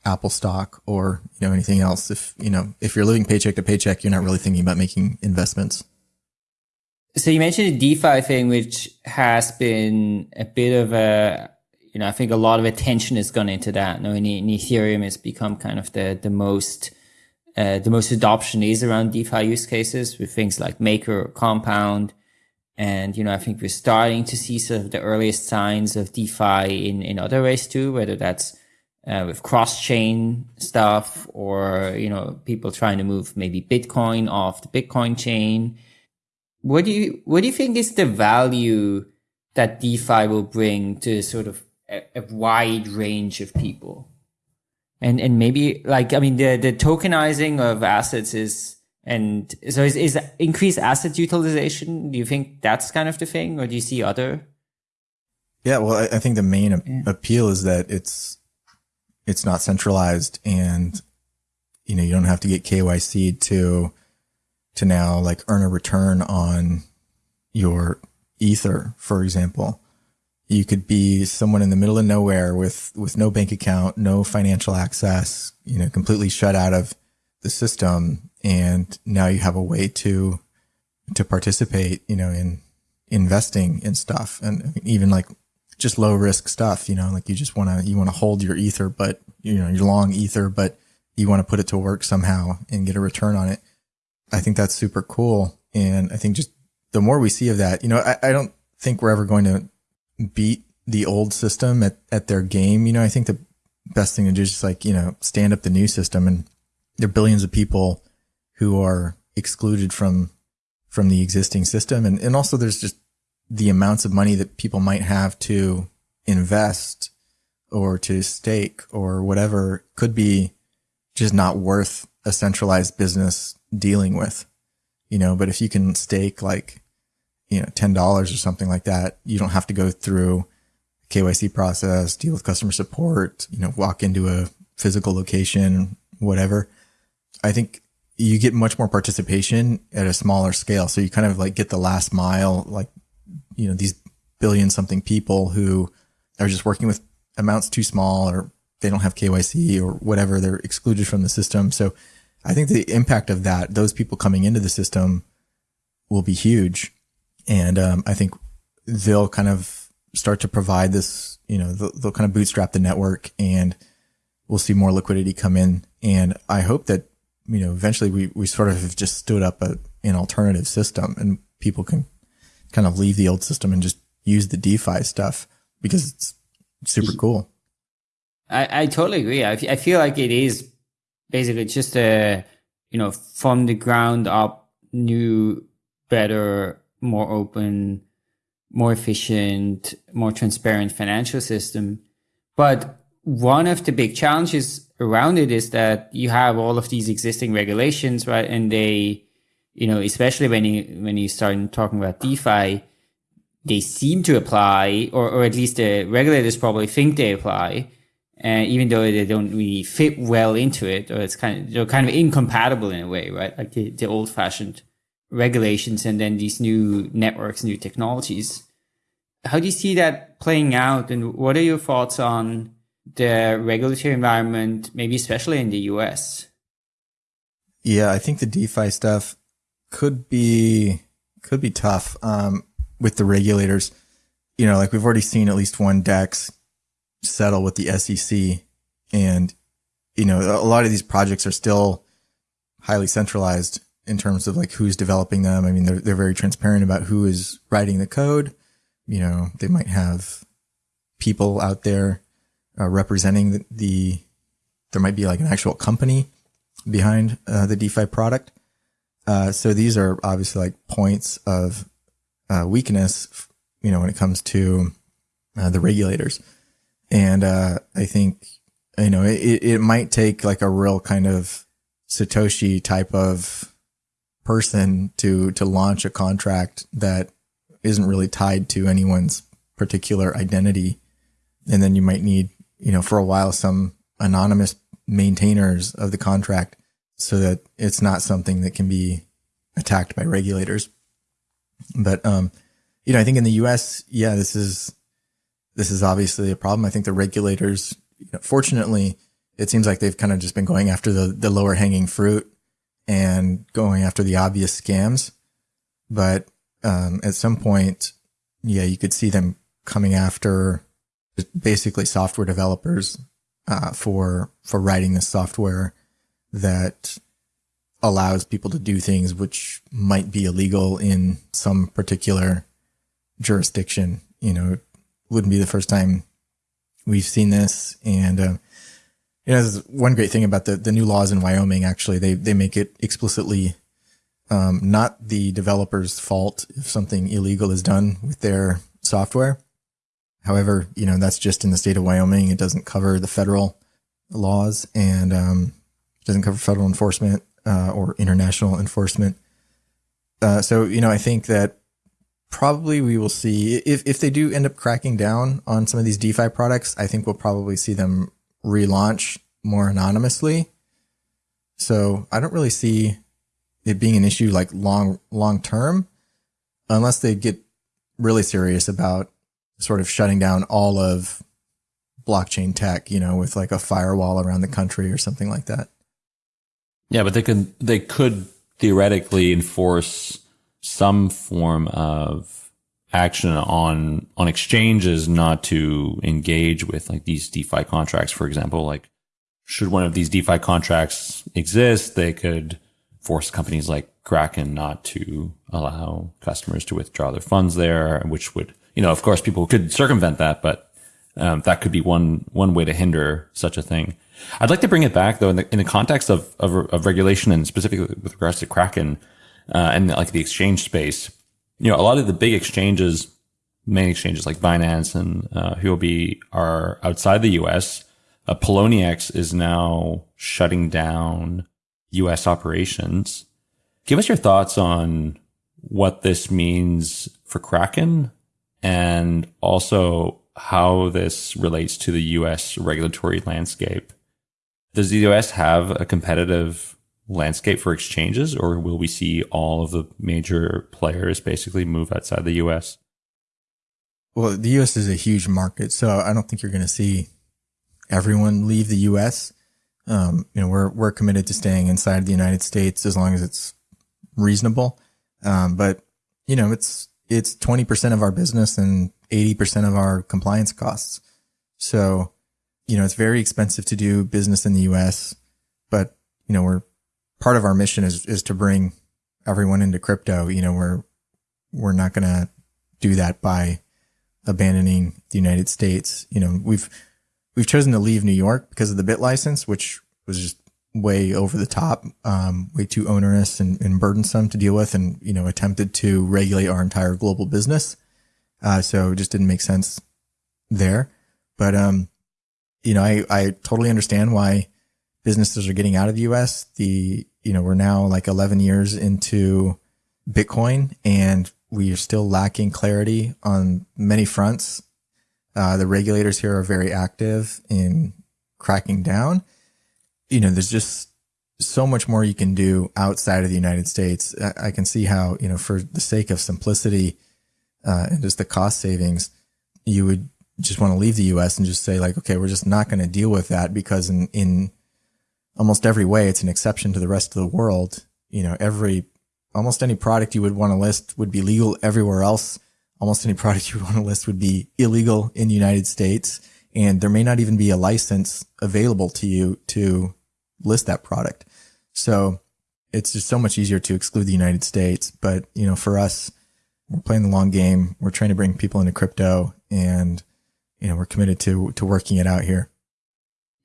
Speaker 2: Apple stock or you know anything else. If you know if you're living paycheck to paycheck, you're not really thinking about making investments.
Speaker 3: So you mentioned the DeFi thing, which has been a bit of a you know, I think a lot of attention has gone into that. Now, in, in Ethereum, it's become kind of the the most uh, the most adoption is around DeFi use cases with things like Maker or Compound. And, you know, I think we're starting to see sort of the earliest signs of DeFi in, in other ways too, whether that's uh, with cross chain stuff or, you know, people trying to move maybe Bitcoin off the Bitcoin chain. What do you, what do you think is the value that DeFi will bring to sort of a, a wide range of people? And, and maybe like, I mean, the, the tokenizing of assets is, and so is, is increased asset utilization, do you think that's kind of the thing or do you see other?
Speaker 2: Yeah, well, I, I think the main yeah. appeal is that it's, it's not centralized and, you know, you don't have to get KYC to, to now like earn a return on your ether, for example. You could be someone in the middle of nowhere with, with no bank account, no financial access, you know, completely shut out of the system and now you have a way to to participate you know in investing in stuff. And even like just low risk stuff you know like you just want to you want to hold your ether but you know you're long ether but you want to put it to work somehow and get a return on it. I think that's super cool. And i think just the more we see of that you know i, I don't think we're ever going to beat the old system at, at their game. You know i think the best thing to do is just like you know stand up the new system and there are billions of people who are excluded from from the existing system. And and also there's just the amounts of money that people might have to invest or to stake or whatever could be just not worth a centralized business dealing with you know. But if you can stake like you know $10 or something like that you don't have to go through KYC process deal with customer support you know walk into a physical location whatever I think you get much more participation at a smaller scale. So you kind of like get the last mile, like, you know, these billion something people who are just working with amounts too small or they don't have KYC or whatever. They're excluded from the system. So I think the impact of that, those people coming into the system will be huge. And, um, I think they'll kind of start to provide this, you know, they'll, they'll kind of bootstrap the network and we'll see more liquidity come in. And I hope that you know, eventually we, we sort of have just stood up a, an alternative system and people can kind of leave the old system and just use the DeFi stuff because it's super cool.
Speaker 3: I, I totally agree. I, I feel like it is basically just a, you know, from the ground up, new, better, more open, more efficient, more transparent financial system. But one of the big challenges around it is that you have all of these existing regulations, right? And they, you know, especially when you when you start talking about DeFi, they seem to apply, or or at least the regulators probably think they apply, and uh, even though they don't really fit well into it, or it's kind of they're kind of incompatible in a way, right? Like the, the old fashioned regulations and then these new networks, new technologies. How do you see that playing out, and what are your thoughts on? the regulatory environment, maybe especially in the US?
Speaker 2: Yeah, I think the DeFi stuff could be could be tough um, with the regulators. You know, like we've already seen at least one DEX settle with the SEC, and you know, a lot of these projects are still highly centralized in terms of like who's developing them. I mean, they're they're very transparent about who is writing the code. You know, they might have people out there uh, representing the, the, there might be like an actual company behind uh, the DeFi product. Uh, so these are obviously like points of uh, weakness, you know, when it comes to uh, the regulators. And uh, I think, you know, it, it might take like a real kind of Satoshi type of person to to launch a contract that isn't really tied to anyone's particular identity. And then you might need you know, for a while, some anonymous maintainers of the contract so that it's not something that can be attacked by regulators. But, um, you know, I think in the US, yeah, this is, this is obviously a problem. I think the regulators, you know, fortunately, it seems like they've kind of just been going after the, the lower hanging fruit and going after the obvious scams. But, um, at some point, yeah, you could see them coming after basically software developers uh, for for writing the software that allows people to do things which might be illegal in some particular jurisdiction. You know, wouldn't be the first time we've seen this. And, uh, you know, one great thing about the, the new laws in Wyoming, actually, they, they make it explicitly, um, not the developer's fault if something illegal is done with their software. However, you know, that's just in the state of Wyoming. It doesn't cover the federal laws and, um, doesn't cover federal enforcement, uh, or international enforcement. Uh, so, you know, I think that probably we will see if, if they do end up cracking down on some of these DeFi products, I think we'll probably see them relaunch more anonymously. So I don't really see it being an issue like long, long term, unless they get really serious about sort of shutting down all of blockchain tech, you know, with like a firewall around the country or something like that.
Speaker 1: Yeah, but they could, they could theoretically enforce some form of action on on exchanges not to engage with like these DeFi contracts, for example. Like, should one of these DeFi contracts exist, they could force companies like Kraken not to allow customers to withdraw their funds there, which would, you know, of course, people could circumvent that, but um, that could be one one way to hinder such a thing. I'd like to bring it back though in the, in the context of, of, of regulation and specifically with regards to Kraken uh, and like the exchange space. You know, a lot of the big exchanges, main exchanges like Binance and uh, Huobi are outside the U.S. Uh, Poloniex is now shutting down U.S. operations. Give us your thoughts on what this means for Kraken and also how this relates to the U.S. regulatory landscape. Does the U.S. have a competitive landscape for exchanges, or will we see all of the major players basically move outside the US?
Speaker 2: Well, the US is a huge market, so I don't think you're going to see everyone leave the US. Um, you know, we're we're committed to staying inside the United States as long as it's reasonable. Um, but you know, it's it's 20% of our business and 80% of our compliance costs. So, you know, it's very expensive to do business in the US, but you know, we're part of our mission is, is to bring everyone into crypto. You know, we're, we're not going to do that by abandoning the United States. You know, we've, we've chosen to leave New York because of the BitLicense, which was just way over the top, um, way too onerous and, and, burdensome to deal with and, you know, attempted to regulate our entire global business. Uh, so it just didn't make sense there. But, um, you know, I, I totally understand why businesses are getting out of the US. The, you know, we're now like 11 years into Bitcoin and we are still lacking clarity on many fronts. Uh, the regulators here are very active in cracking down. You know, there's just so much more you can do outside of the United States. I, I can see how, you know, for the sake of simplicity, uh, and just the cost savings, you would just want to leave the US and just say like, okay, we're just not going to deal with that because in, in almost every way, it's an exception to the rest of the world. You know, every, almost any product you would want to list would be legal everywhere else. Almost any product you would want to list would be illegal in the United States. And there may not even be a license available to you to list that product. So it's just so much easier to exclude the United States. But, you know, for us, we're playing the long game. We're trying to bring people into crypto and, you know, we're committed to, to working it out here.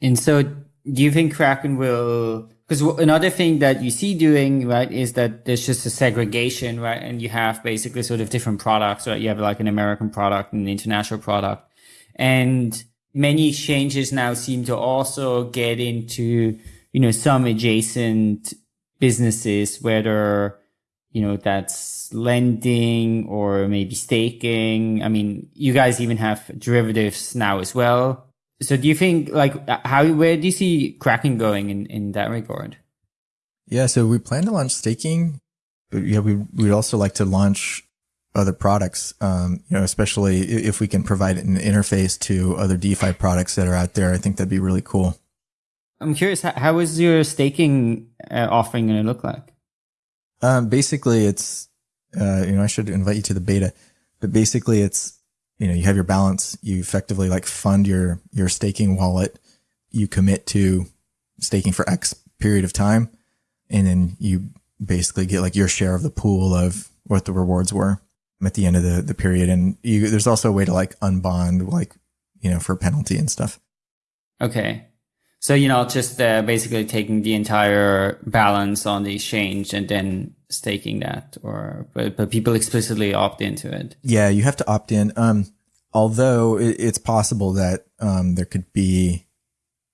Speaker 3: And so do you think Kraken will? Because another thing that you see doing right is that there's just a segregation, right? And you have basically sort of different products, right? You have like an American product and an international product, and many exchanges now seem to also get into you know some adjacent businesses, whether you know that's lending or maybe staking. I mean, you guys even have derivatives now as well. So do you think like how where do you see Kraken going in in that regard?
Speaker 2: Yeah, so we plan to launch staking, but yeah, we we'd also like to launch other products. Um, you know, especially if we can provide an interface to other DeFi products that are out there. I think that'd be really cool.
Speaker 3: I'm curious, how is your staking uh, offering going to look like?
Speaker 2: Um, basically, it's uh, you know I should invite you to the beta, but basically it's you know, you have your balance, you effectively like fund your, your staking wallet, you commit to staking for X period of time. And then you basically get like your share of the pool of what the rewards were. at the end of the, the period. And you, there's also a way to like unbond, like, you know, for penalty and stuff.
Speaker 3: Okay. So, you know, just uh, basically taking the entire balance on the exchange and then staking that or, but, but people explicitly opt into it.
Speaker 2: Yeah. You have to opt in. Um, although it, it's possible that, um, there could be,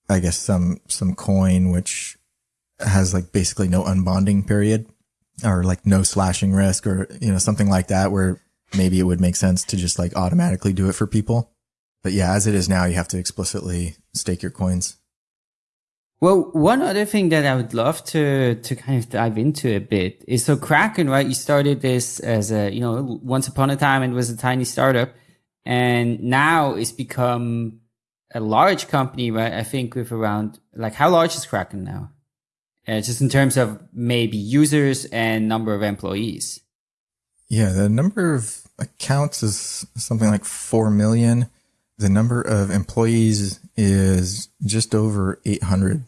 Speaker 2: I guess, some, some coin, which has like basically no unbonding period or like no slashing risk or, you know, something like that where maybe it would make sense to just like automatically do it for people. But yeah, as it is now, you have to explicitly stake your coins.
Speaker 3: Well, one other thing that I would love to to kind of dive into a bit is so Kraken, right? You started this as a, you know, once upon a time it was a tiny startup and now it's become a large company, right? I think with around like how large is Kraken now? Uh, just in terms of maybe users and number of employees.
Speaker 2: Yeah, the number of accounts is something like 4 million. The number of employees is just over 800.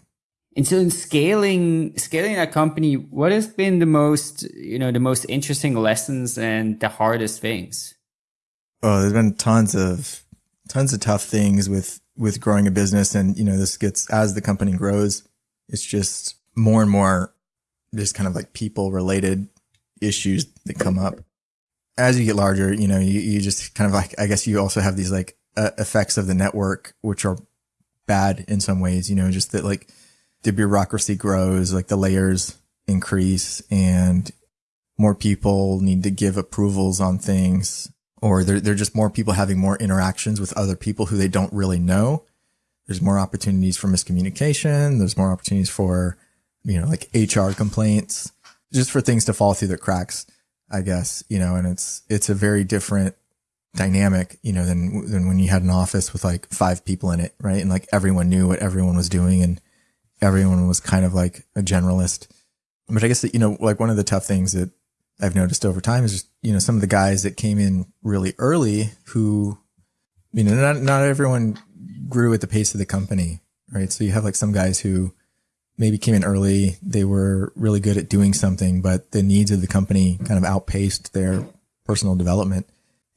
Speaker 3: And so in scaling, scaling that company, what has been the most, you know, the most interesting lessons and the hardest things?
Speaker 2: Oh, there's been tons of, tons of tough things with, with growing a business. And, you know, this gets, as the company grows, it's just more and more just kind of like people related issues that come up. As you get larger, you know, you, you just kind of like, I guess you also have these like uh, effects of the network, which are bad in some ways, you know, just that like the bureaucracy grows, like the layers increase and more people need to give approvals on things or there are just more people having more interactions with other people who they don't really know. There's more opportunities for miscommunication. There's more opportunities for you know, like HR complaints, just for things to fall through the cracks, I guess, you know, and it's, it's a very different dynamic, you know, than, than when you had an office with like five people in it, right? And like everyone knew what everyone was doing and everyone was kind of like a generalist. But I guess that, you know, like one of the tough things that I've noticed over time is just, you know, some of the guys that came in really early who, you know, not, not everyone grew at the pace of the company, right? So you have like some guys who, maybe came in early. They were really good at doing something, but the needs of the company kind of outpaced their personal development.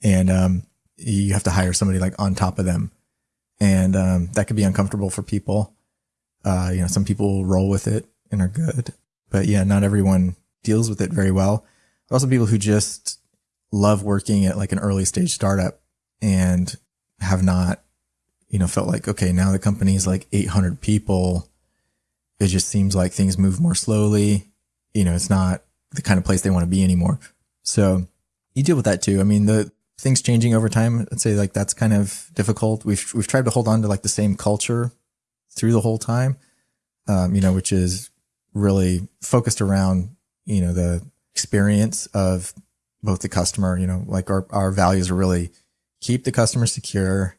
Speaker 2: And, um, you have to hire somebody like on top of them. And, um, that could be uncomfortable for people. Uh, you know, some people roll with it and are good, but yeah, not everyone deals with it very well. Also people who just love working at like an early stage startup and have not, you know, felt like, okay, now the company is like 800 people it just seems like things move more slowly. You know, it's not the kind of place they want to be anymore. So you deal with that too. I mean, the things changing over time, I'd say like that's kind of difficult. We've, we've tried to hold on to like the same culture through the whole time, um, you know, which is really focused around, you know, the experience of both the customer, you know, like our, our values are really keep the customer secure,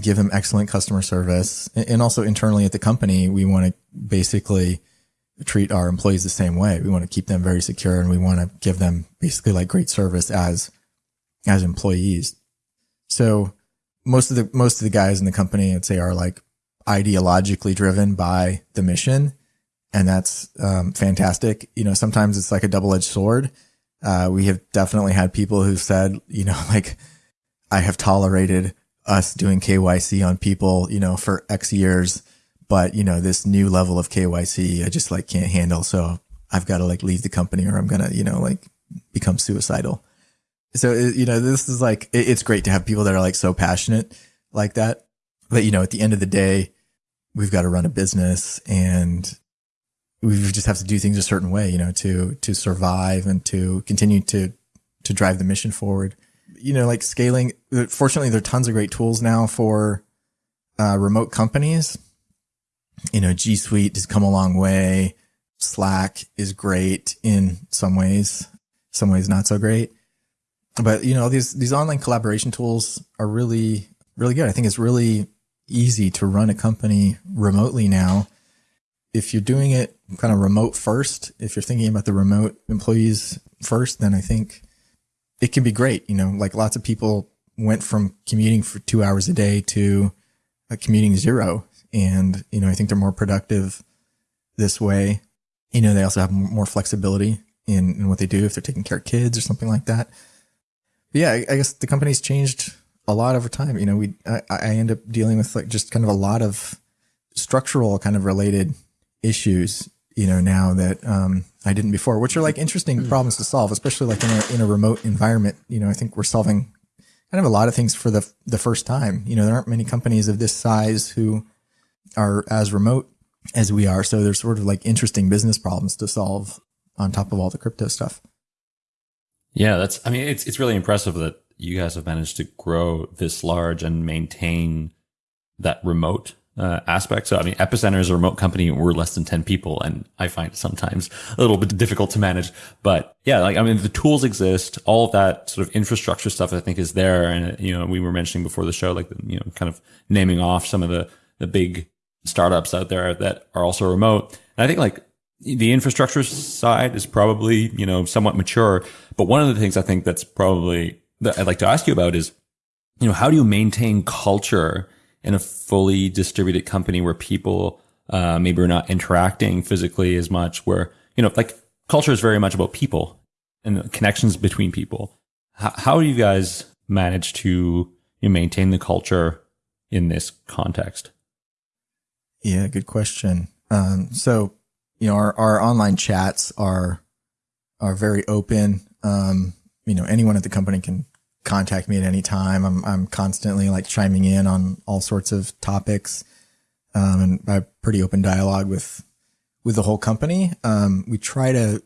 Speaker 2: give them excellent customer service. And also internally at the company, we want to basically treat our employees the same way. We want to keep them very secure and we want to give them basically like great service as, as employees. So most of the, most of the guys in the company, I'd say are like ideologically driven by the mission. And that's, um, fantastic. You know, sometimes it's like a double edged sword. Uh, we have definitely had people who said, you know, like, I have tolerated us doing KYC on people, you know, for X years, but you know, this new level of KYC, I just like can't handle. So I've got to like leave the company or I'm going to, you know, like become suicidal. So, you know, this is like, it's great to have people that are like so passionate like that. But, you know, at the end of the day, we've got to run a business and we just have to do things a certain way, you know, to, to survive and to continue to, to drive the mission forward you know, like scaling, fortunately, there are tons of great tools now for uh, remote companies. You know, G Suite has come a long way. Slack is great in some ways, some ways not so great. But you know, these these online collaboration tools are really really good. I think it's really easy to run a company remotely now. If you're doing it kind of remote first, if you're thinking about the remote employees first, then I think it can be great. You know, like lots of people went from commuting for two hours a day to commuting zero. And, you know, I think they're more productive this way. You know, they also have more flexibility in, in what they do if they're taking care of kids or something like that. yeah, I, I guess the company's changed a lot over time. You know, we I, I end up dealing with like just kind of a lot of structural kind of related issues. You know, now that um, I didn't before, which are like interesting problems to solve, especially like in a in a remote environment. You know, I think we're solving kind of a lot of things for the the first time. You know, there aren't many companies of this size who are as remote as we are. So there's sort of like interesting business problems to solve on top of all the crypto stuff.
Speaker 1: Yeah, that's. I mean, it's it's really impressive that you guys have managed to grow this large and maintain that remote uh, aspect. So, I mean, Epicenter is a remote company. We're less than 10 people. And I find sometimes a little bit difficult to manage. But yeah, like, I mean, the tools exist. All of that sort of infrastructure stuff, I think is there. And, you know, we were mentioning before the show, like, you know, kind of naming off some of the, the big startups out there that are also remote. And I think like the infrastructure side is probably, you know, somewhat mature. But one of the things I think that's probably that I'd like to ask you about is, you know, how do you maintain culture in a fully distributed company where people uh, maybe are not interacting physically as much? Where you know, like culture is very much about people and connections between people. How, how do you guys manage to you know, maintain the culture in this context?
Speaker 2: Yeah, good question. Um, so, you know, our, our online chats are are very open. Um, you know, anyone at the company can contact me at any time. I'm, I'm constantly like chiming in on all sorts of topics. Um, and I have pretty open dialogue with, with the whole company. Um, we try to,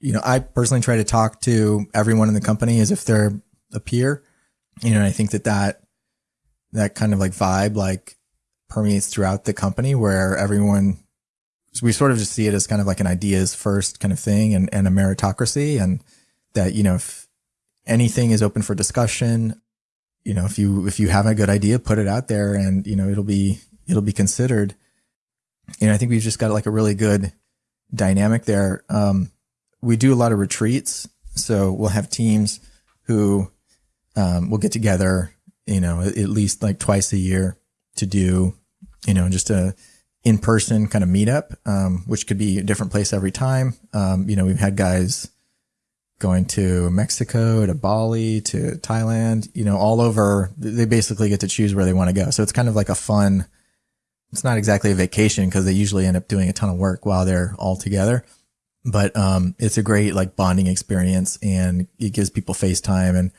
Speaker 2: you know, I personally try to talk to everyone in the company as if they're a peer, you know, and I think that that, that kind of like vibe, like permeates throughout the company where everyone, we sort of just see it as kind of like an ideas first kind of thing and, and a meritocracy and, that, you know, if anything is open for discussion, you know, if you, if you have a good idea, put it out there and, you know, it'll be, it'll be considered. And I think we've just got like a really good dynamic there. Um, we do a lot of retreats. So we'll have teams who, um, will get together, you know, at least like twice a year to do, you know, just a in person kind of meetup, um, which could be a different place every time. Um, you know, we've had guys, going to Mexico, to Bali, to Thailand, you know, all over. They basically get to choose where they want to go. So it's kind of like a fun, it's not exactly a vacation because they usually end up doing a ton of work while they're all together. But, um, it's a great like bonding experience and it gives people FaceTime and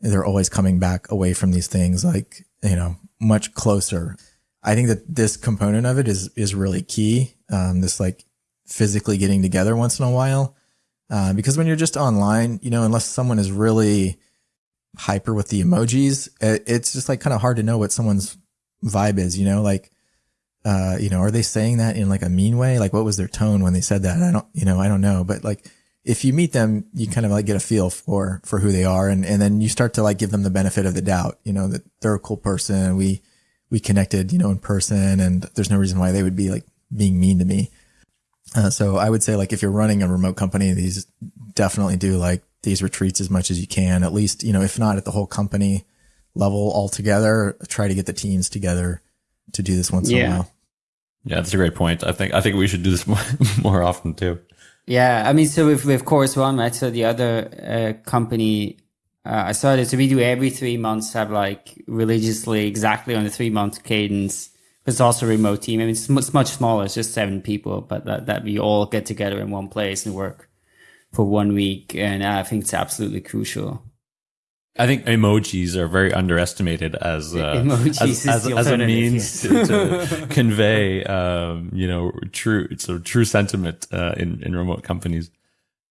Speaker 2: they're always coming back away from these things like, you know, much closer. I think that this component of it is, is really key. Um, this like physically getting together once in a while uh, because when you're just online, you know, unless someone is really hyper with the emojis, it, it's just like kind of hard to know what someone's vibe is, you know, like, uh, you know, are they saying that in like a mean way? Like what was their tone when they said that? I don't, you know, I don't know, but like, if you meet them, you kind of like get a feel for, for who they are. And, and then you start to like give them the benefit of the doubt, you know, that they're a cool person. We, we connected, you know, in person and there's no reason why they would be like being mean to me. Uh, so I would say like if you're running a remote company, these definitely do like these retreats as much as you can, at least, you know, if not at the whole company level altogether, try to get the teams together to do this once yeah. in a while.
Speaker 1: Yeah, that's a great point. I think I think we should do this more, more often too.
Speaker 3: Yeah, I mean, so with with Chorus One, right? So the other uh, company uh, I started, so we do every three months have like religiously exactly on the three month cadence it's also a remote team. I mean, it's, it's much smaller. It's just seven people, but that, that we all get together in one place and work for one week. And I think it's absolutely crucial.
Speaker 1: I think emojis are very underestimated as uh, as, as, as, a means to, to convey, um, you know, true so true sentiment uh, in in remote companies.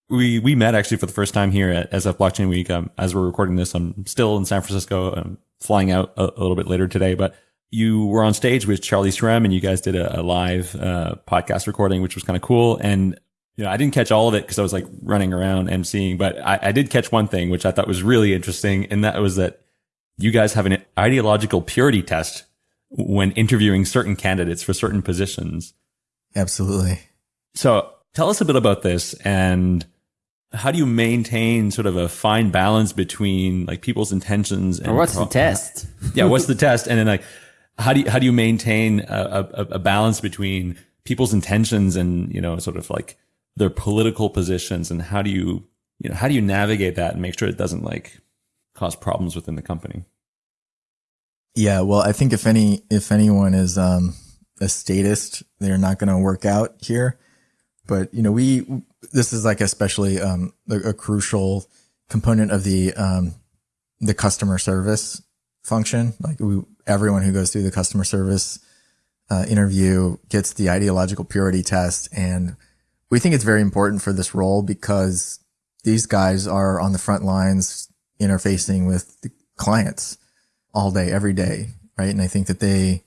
Speaker 1: We we met actually for the first time here at SF Blockchain Week. Um, as we're recording this, I'm still in San Francisco. I'm flying out a, a little bit later today, but you were on stage with Charlie Shrem and you guys did a, a live uh, podcast recording, which was kind of cool. And you know, I didn't catch all of it because I was like running around and seeing, but I, I, did catch one thing, which I thought was really interesting. And that was that you guys have an ideological purity test when interviewing certain candidates for certain positions.
Speaker 2: Absolutely.
Speaker 1: So tell us a bit about this and how do you maintain sort of a fine balance between like people's intentions and
Speaker 3: or what's pro- the test?
Speaker 1: yeah. What's the test? And then like, how do you, how do you maintain a, a, a balance between people's intentions and, you know, sort of like their political positions and how do you you know, how do you navigate that and make sure it doesn't like cause problems within the company?
Speaker 2: Yeah, well, I think if any if anyone is um, a statist, they're not going to work out here. But you know, we this is like especially um, a, a, crucial component of the um, the customer service function. Like we, everyone who goes through the customer service uh, interview gets the ideological purity test, and we think it's very important for this role because these guys are on the front lines interfacing with the clients all day, every day. Right. And I think that they,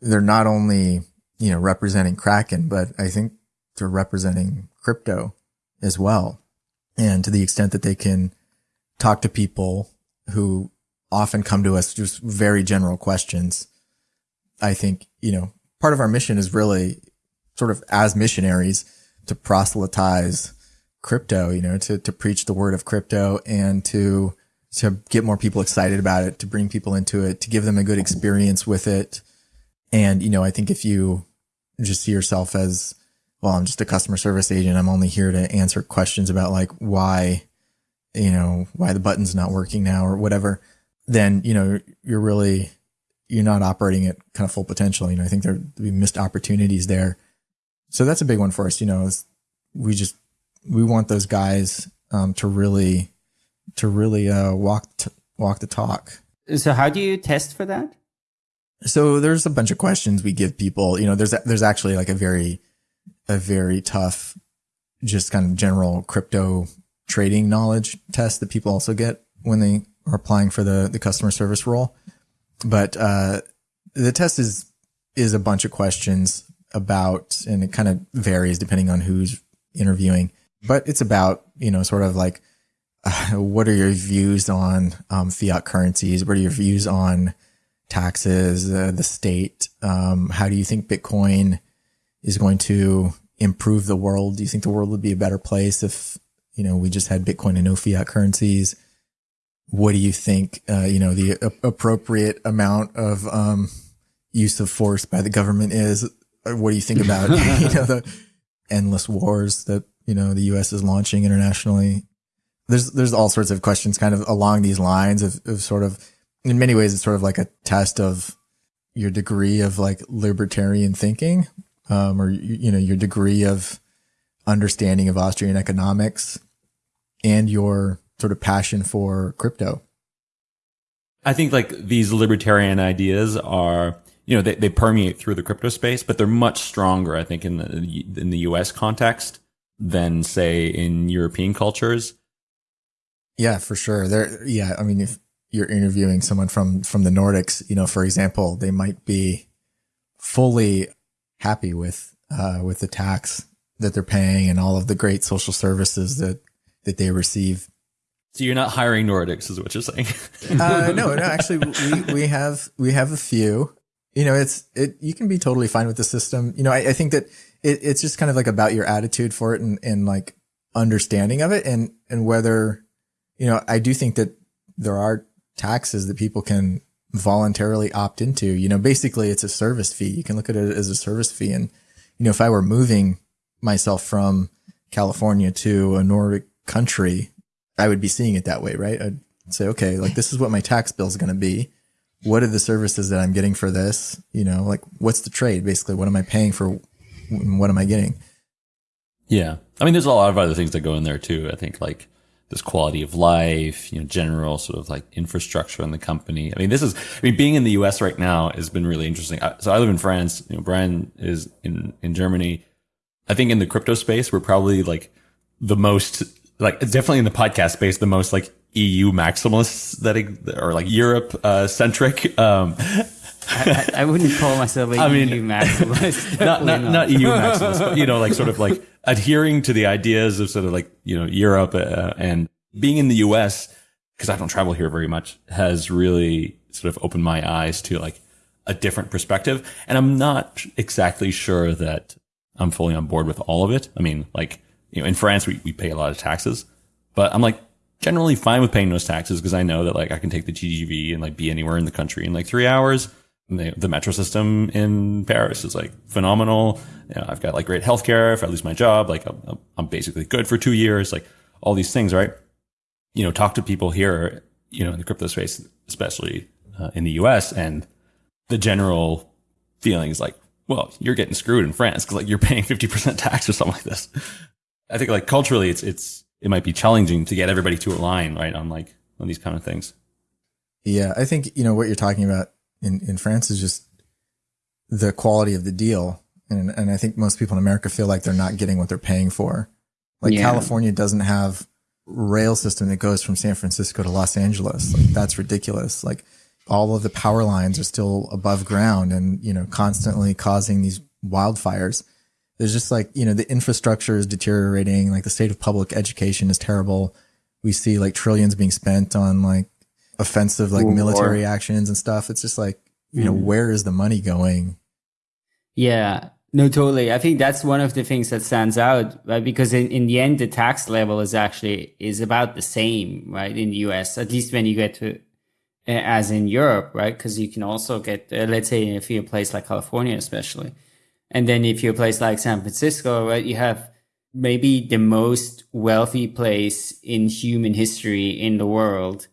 Speaker 2: they're not only, you know, representing Kraken, but I think they're representing crypto as well. And to the extent that they can talk to people who often come to us just very general questions, I think, you know, part of our mission is really sort of as missionaries to proselytize crypto, you know, to, to preach the word of crypto and to to get more people excited about it, to bring people into it, to give them a good experience with it. And, you know, I think if you just see yourself as, well, I'm just a customer service agent. I'm only here to answer questions about like why, you know, why the button's not working now or whatever, then, you know, you're really, you're not operating at kind of full potential. You know, I think there be missed opportunities there. So that's a big one for us. You know, we just, we want those guys um, to really to really uh, walk t- walk the talk.
Speaker 3: So how do you test for that?
Speaker 2: So there's a bunch of questions we give people. You know, there's there's actually like a very a very tough, just kind of general crypto trading knowledge test that people also get when they are applying for the the customer service role. But uh, the test is is a bunch of questions about, and it kind of varies depending on who's interviewing. But it's about you know sort of like what are your views on um, fiat currencies? What are your views on taxes, uh, the state? Um, how do you think Bitcoin is going to improve the world? Do you think the world would be a better place if you know we just had Bitcoin and no fiat currencies? What do you think? Uh, you know the a- appropriate amount of um, use of force by the government is. Uh, what do you think about you know the endless wars that you know the U.S. is launching internationally? there's there's all sorts of questions kind of along these lines of, of sort of in many ways it's sort of like a test of your degree of like libertarian thinking um, or you know your degree of understanding of Austrian economics and your sort of passion for crypto.
Speaker 1: I think like these libertarian ideas are you know they, they permeate through the crypto space, but they're much stronger I think in the in the U.S. context than say in European cultures.
Speaker 2: Yeah, for sure. There, yeah. I mean, if you're interviewing someone from from the Nordics, you know, for example, they might be fully happy with uh, with the tax that they're paying and all of the great social services that that they receive.
Speaker 1: So you're not hiring Nordics, is what you're saying?
Speaker 2: uh, no, no. Actually, we we have we have a few. You know, it's it. You can be totally fine with the system. You know, I, I think that it, it's just kind of like about your attitude for it and and like understanding of it and and whether you know, I do think that there are taxes that people can voluntarily opt into. You know, basically it's a service fee. You can look at it as a service fee. And, you know, if I were moving myself from California to a Nordic country, I would be seeing it that way, right? I'd say, okay, like this is what my tax bill is going to be. What are the services that I'm getting for this? You know, like what's the trade? Basically, what am I paying for? What am I getting?
Speaker 1: Yeah. I mean, there's a lot of other things that go in there too. I think like this quality of life, you know, general sort of like infrastructure in the company. I mean, this is, I mean, being in the US right now has been really interesting. So I live in France, you know, Brian is in, in Germany. I think in the crypto space, we're probably like the most, like definitely in the podcast space, the most like EU maximalists that are like Europe uh, centric. Um,
Speaker 3: I, I, wouldn't call myself a I mean, EU maximalist.
Speaker 1: not, not, not, not EU maximalist, but you know, like sort of like adhering to the ideas of sort of like, you know, Europe uh, and being in the US, because I don't travel here very much, has really sort of opened my eyes to like a different perspective. And I'm not exactly sure that I'm fully on board with all of it. I mean, like, you know, in France, we, we pay a lot of taxes, but I'm like generally fine with paying those taxes because I know that like I can take the TGV and like be anywhere in the country in like three hours the, the metro system in Paris is like phenomenal. You know, I've got like great healthcare. If I lose my job, like I'm, I'm basically good for two years. Like all these things, right? You know, talk to people here, you know, in the crypto space, especially uh, in the US, and the general feeling is like, well, you're getting screwed in France because like you're paying 50% tax or something like this. I think like culturally, it's, it's, it might be challenging to get everybody to align, right? On like, on these kind of things.
Speaker 2: Yeah. I think, you know, what you're talking about in, in France is just the quality of the deal. And, and I think most people in America feel like they're not getting what they're paying for. Like
Speaker 3: Yeah.
Speaker 2: California doesn't have rail system that goes from San Francisco to Los Angeles. Like that's ridiculous. Like all of the power lines are still above ground and, you know, constantly causing these wildfires. There's just like, you know, the infrastructure is deteriorating. Like the state of public education is terrible. We see like trillions being spent on like offensive, like
Speaker 3: War.
Speaker 2: military actions and stuff. It's just like, you know, where is the money going?
Speaker 3: Yeah, no, totally. I think that's one of the things that stands out, right? Because in, in the end, the tax level is actually is about the same, right? In the US, at least when you get to, as in Europe, right? Because you can also get, uh, let's say, if you're a place like California, especially, and then if you're a place like San Francisco, right, you have maybe the most wealthy place in human history in the world,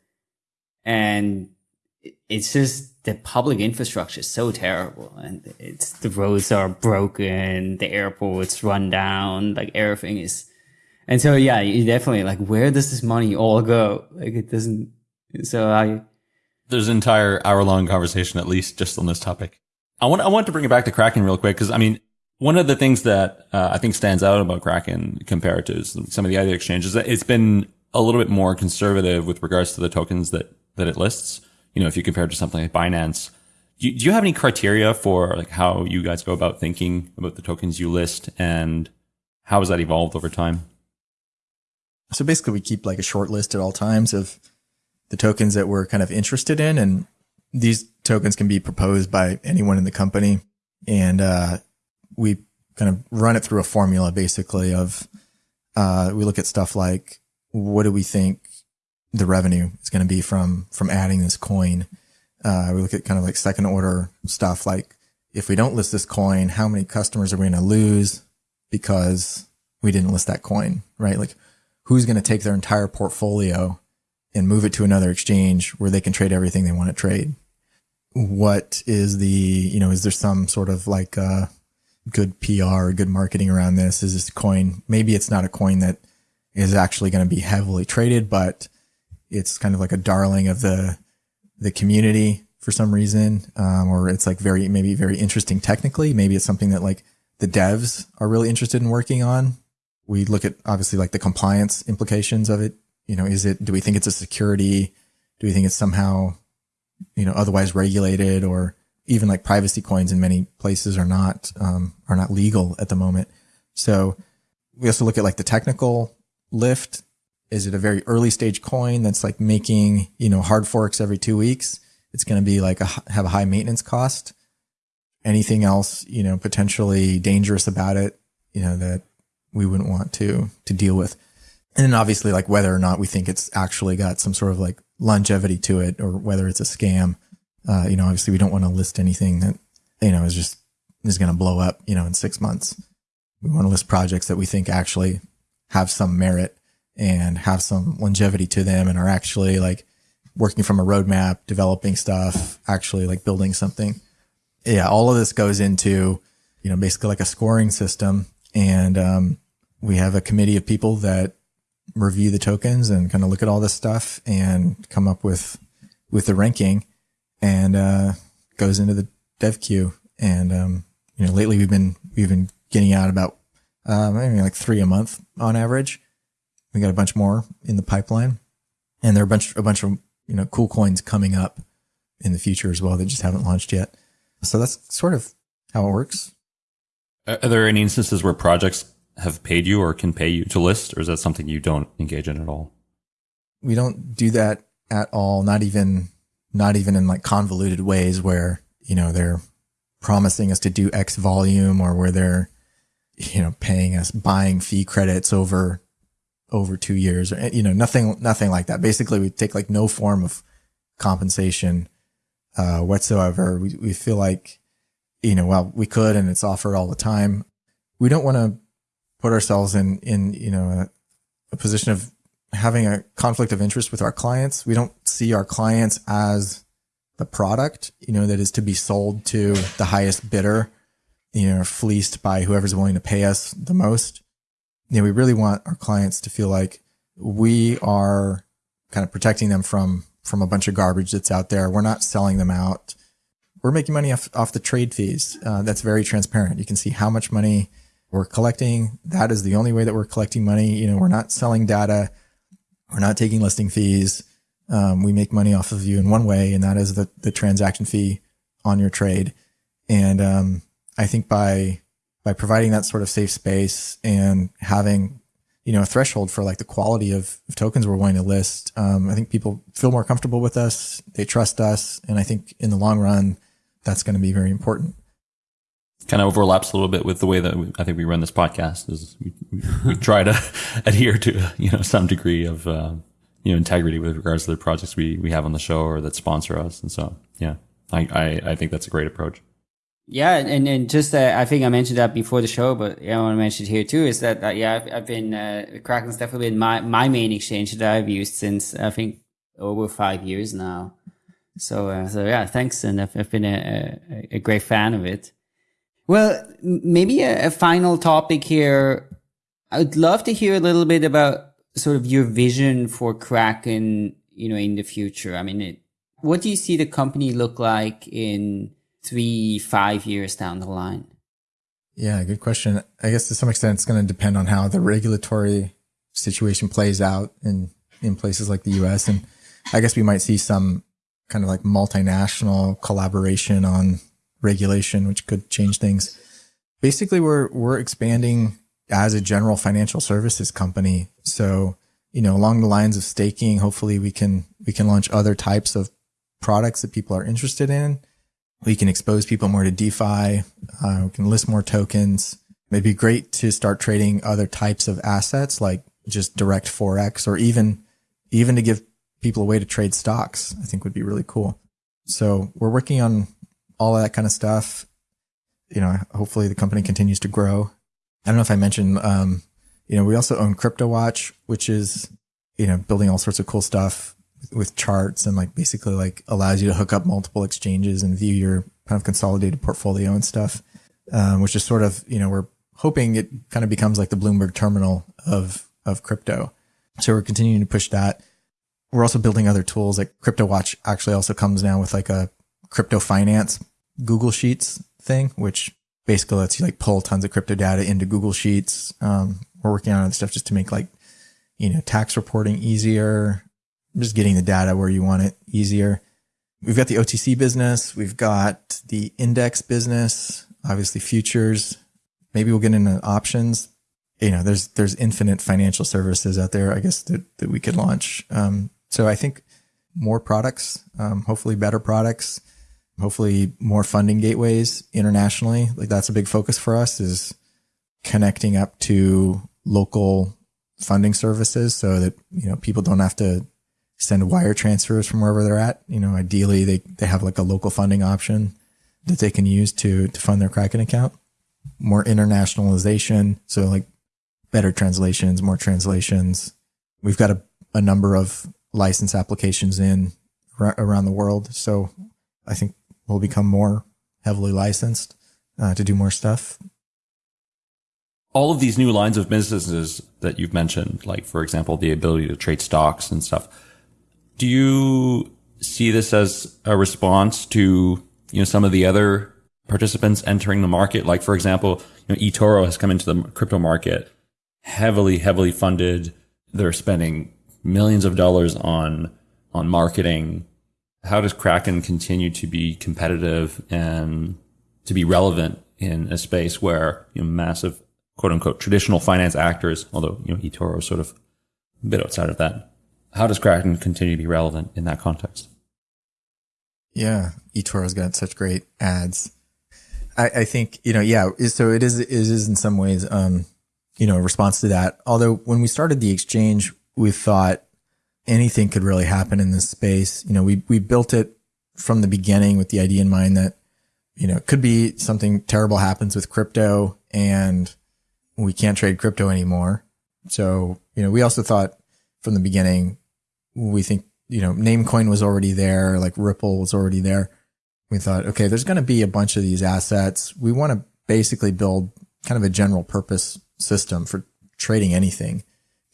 Speaker 3: and it's just the public infrastructure is so terrible. And it's the roads are broken the airport's run down like everything is and so yeah you definitely like where does this money all go? Like it doesn't so i
Speaker 1: There's an entire hour long conversation, at least just on this topic. I want, I want to bring it back to Kraken real quick. Cause I mean, one of the things that uh, I think stands out about Kraken compared to some of the other exchanges, is that it's been a little bit more conservative with regards to the tokens that, that it lists. You know, if you compare it to something like Binance, do you, do you have any criteria for like how you guys go about thinking about the tokens you list and how has that evolved over time?
Speaker 2: So basically we keep like a short list at all times of the tokens that we're kind of interested in. And these tokens can be proposed by anyone in the company. And, uh, we kind of run it through a formula basically of, uh, we look at stuff like, what do we think the revenue is going to be from, from adding this coin? Uh, we look at kind of like second order stuff like, if we don't list this coin, how many customers are we going to lose because we didn't list that coin, right? Like, who's going to take their entire portfolio and move it to another exchange where they can trade everything they want to trade? What is the, you know, is there some sort of like, uh, good PR good marketing around this? Is this coin? Maybe it's not a coin that is actually going to be heavily traded, but it's kind of like a darling of the, the community for some reason. Um, or it's like very, maybe very interesting technically. Maybe it's something that like the devs are really interested in working on we look at obviously like the compliance implications of it. You know, is it, do we think it's a security? Do we think it's somehow, you know, otherwise regulated or even like privacy coins in many places are not, um, are not legal at the moment. So we also look at like the technical lift. Is it a very early stage coin that's like making, you know, hard forks every two weeks? It's going to be like a, have a high maintenance cost. Anything else, you know, potentially dangerous about it, you know, that we wouldn't want to to deal with. And then obviously like whether or not we think it's actually got some sort of like longevity to it or whether it's a scam. Uh, you know, obviously we don't want to list anything that, you know, is just is going to blow up, you know, in six months. We want to list projects that we think actually have some merit and have some longevity to them and are actually like working from a roadmap, developing stuff, actually like building something. Yeah. All of this goes into, you know, basically like a scoring system and um, we have a committee of people that review the tokens and kind of look at all this stuff and come up with with the ranking and uh, goes into the dev queue. And um, you know lately we've been we've been getting out about uh, maybe like three a month on average. We got a bunch more in the pipeline. And there are a bunch a bunch of you know cool coins coming up in the future as well that just haven't launched yet. So that's sort of how it works.
Speaker 1: Are there any instances where projects have paid you or can pay you to list, or is that something you don't engage in at all?
Speaker 2: we don't do that at all. Not even, not even in like convoluted ways where, you know, they're promising us to do X volume or where they're, you know, paying us buying fee credits over, over two years or, you know, nothing, nothing like that. Basically, we take like no form of compensation, uh, whatsoever. We, we feel like, you know, well, we could and it's offered all the time. We don't want to put ourselves in, in, you know, a, a position of having a conflict of interest with our clients. We don't see our clients as the product, you know, that is to be sold to the highest bidder, you know, fleeced by whoever's willing to pay us the most. You know, we really want our clients to feel like we are kind of protecting them from from a bunch of garbage that's out there. We're not selling them out. We're making money off, off the trade fees. Uh, that's very transparent. You can see how much money we're collecting. That is the only way that we're collecting money. You know, we're not selling data. We're not taking listing fees. Um, we make money off of you in one way, and that is the, the transaction fee on your trade. And um, I think by by providing that sort of safe space and having you know a threshold for like the quality of, of tokens we're willing to list, um, I think people feel more comfortable with us. They trust us, and I think in the long run, that's going to be very important
Speaker 1: kind of overlaps a little bit with the way that we, I think we run this podcast is we, we, try to adhere to, you know, some degree of, uh, you know, integrity with regards to the projects we, we have on the show or that sponsor us. And so, yeah, I, I, I think that's a great approach.
Speaker 3: Yeah, and and just uh, I think I mentioned that before the show, but yeah, I want to mention it here too. Is that uh, yeah, I've, I've been uh, Kraken's definitely been my my main exchange that I've used since I think over five years now. So uh, so yeah, thanks, and I've, I've been a, a, a great fan of it. Well, maybe a, a final topic here. I would love to hear a little bit about sort of your vision for Kraken, you know, in the future. I mean, it, what do you see the company look like in three, five years down the line?
Speaker 2: Yeah, good question. I guess to some extent, it's going to depend on how the regulatory situation plays out in, in places like the US. And I guess we might see some kind of like multinational collaboration on regulation, which could change things. Basically, we're, we're expanding as a general financial services company. So, you know, along the lines of staking, hopefully we can, we can launch other types of products that people are interested in. We can expose people more to DeFi. Uh, we can list more tokens. It'd be great to start trading other types of assets like just direct Forex or even, even to give people a way to trade stocks, I think would be really cool. So we're working on all that kind of stuff. You know, hopefully the company continues to grow. I don't know if I mentioned, um, you know, we also own CryptoWatch, which is, you know, building all sorts of cool stuff with charts and like basically like allows you to hook up multiple exchanges and view your kind of consolidated portfolio and stuff, um, which is sort of, you know, we're hoping it kind of becomes like the Bloomberg terminal of, of crypto. So we're continuing to push that. We're also building other tools like CryptoWatch actually also comes now with like a crypto finance Google Sheets thing, which basically lets you like pull tons of crypto data into Google Sheets. Um, we're working on stuff just to make like, you know, tax reporting easier, just getting the data where you want it easier. We've got the OTC business. We've got the index business, obviously futures. Maybe we'll get into options. You know, there's, there's infinite financial services out there, I guess that, that we could launch. Um, so I think more products, um, hopefully better products hopefully more funding gateways internationally. Like that's a big focus for us is connecting up to local funding services so that, you know, people don't have to send wire transfers from wherever they're at. You know, ideally they, they have like a local funding option that they can use to, to fund their Kraken account. More internationalization. So like better translations, more translations. We've got a, a number of license applications in around the world. So I think will become more heavily licensed uh, to do more stuff.
Speaker 1: All of these new lines of businesses that you've mentioned, like for example, the ability to trade stocks and stuff, do you see this as a response to you know some of the other participants entering the market? Like for example, you know, eToro has come into the crypto market heavily, heavily funded. They're spending millions of dollars on on marketing how does Kraken continue to be competitive and to be relevant in a space where you know, massive quote unquote traditional finance actors, although you know eToro is sort of a bit outside of that. How does Kraken continue to be relevant in that context?
Speaker 2: Yeah, eToro's got such great ads. I, I think you know, yeah. So it is. It is in some ways, um, you know, a response to that. Although when we started the exchange, we thought anything could really happen in this space. You know, we, we built it from the beginning with the idea in mind that, you know, it could be something terrible happens with crypto and we can't trade crypto anymore. So, you know, we also thought from the beginning. We think, you know, Namecoin was already there, like Ripple was already there. We thought, okay, there's going to be a bunch of these assets. We want to basically build kind of a general purpose system for trading anything.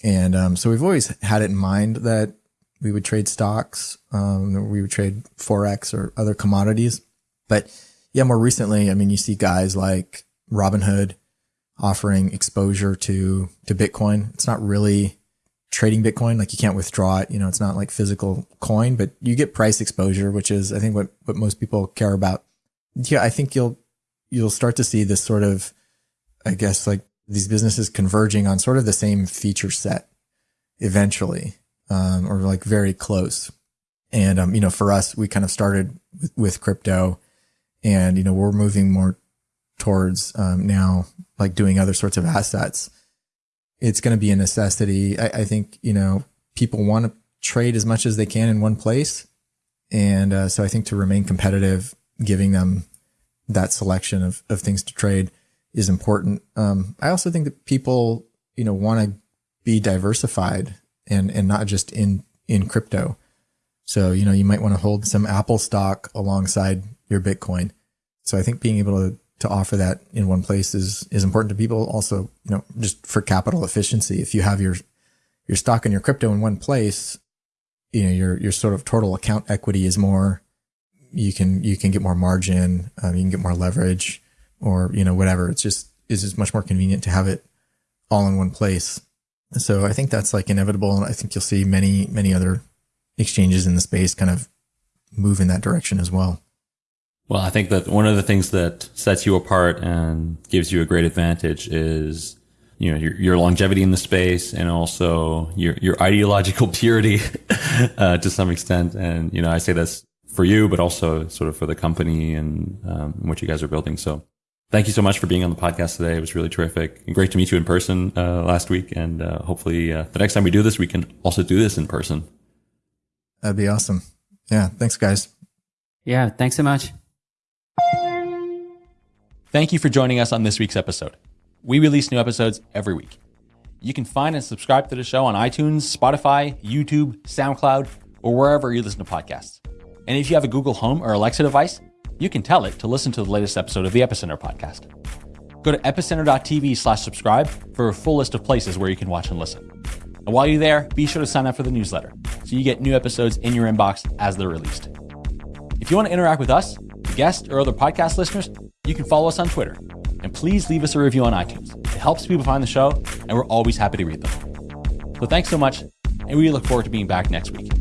Speaker 2: And um, so we've always had it in mind that we would trade stocks, um, we would trade forex or other commodities. But yeah, more recently, I mean, you see guys like Robinhood offering exposure to to Bitcoin. It's not really trading Bitcoin, like you can't withdraw it. You know, it's not like physical coin, but you get price exposure, which is I think what what most people care about. Yeah, I think you'll you'll start to see this sort of, I guess, like these businesses converging on sort of the same feature set eventually, um, or like very close. And, um, you know, for us, we kind of started with, with crypto and, you know, we're moving more towards, um, now like doing other sorts of assets. It's going to be a necessity. I, I think, you know, people want to trade as much as they can in one place. And, uh, so I think to remain competitive, giving them that selection of, of things to trade is important. Um, I also think that people, you know, want to be diversified and, and not just in, in crypto. So, you know, you might want to hold some Apple stock alongside your Bitcoin. So I think being able to, to offer that in one place is, is important to people. Also, you know, just for capital efficiency. If you have your, your stock and your crypto in one place, you know, your, your sort of total account equity is more, you can, you can get more margin, um, you can get more leverage or, you know, whatever. It's just, is just much more convenient to have it all in one place. So I think that's like inevitable. And I think you'll see many, many other exchanges in the space kind of move in that direction as well.
Speaker 1: Well, I think that one of the things that sets you apart and gives you a great advantage is, you know, your, your longevity in the space and also your, your ideological purity, uh, to some extent. And, you know, I say this for you, but also sort of for the company and, um, what you guys are building. So thank you so much for being on the podcast today. It was really terrific and great to meet you in person, uh, last week. And, uh, hopefully, uh, the next time we do this, we can also do this in person.
Speaker 2: That'd be awesome. Yeah. Thanks guys.
Speaker 3: Yeah. Thanks so much.
Speaker 1: Thank you for joining us on this week's episode. We release new episodes every week. You can find and subscribe to the show on iTunes, Spotify, YouTube, SoundCloud, or wherever you listen to podcasts. And if you have a Google Home or Alexa device, you can tell it to listen to the latest episode of the Epicenter podcast. Go to epicenter.tv slash subscribe for a full list of places where you can watch and listen. And while you're there, be sure to sign up for the newsletter so you get new episodes in your inbox as they're released. If you want to interact with us, guests, or other podcast listeners, you can follow us on Twitter. And please leave us a review on iTunes. It helps people find the show, and we're always happy to read them. So thanks so much, and we look forward to being back next week.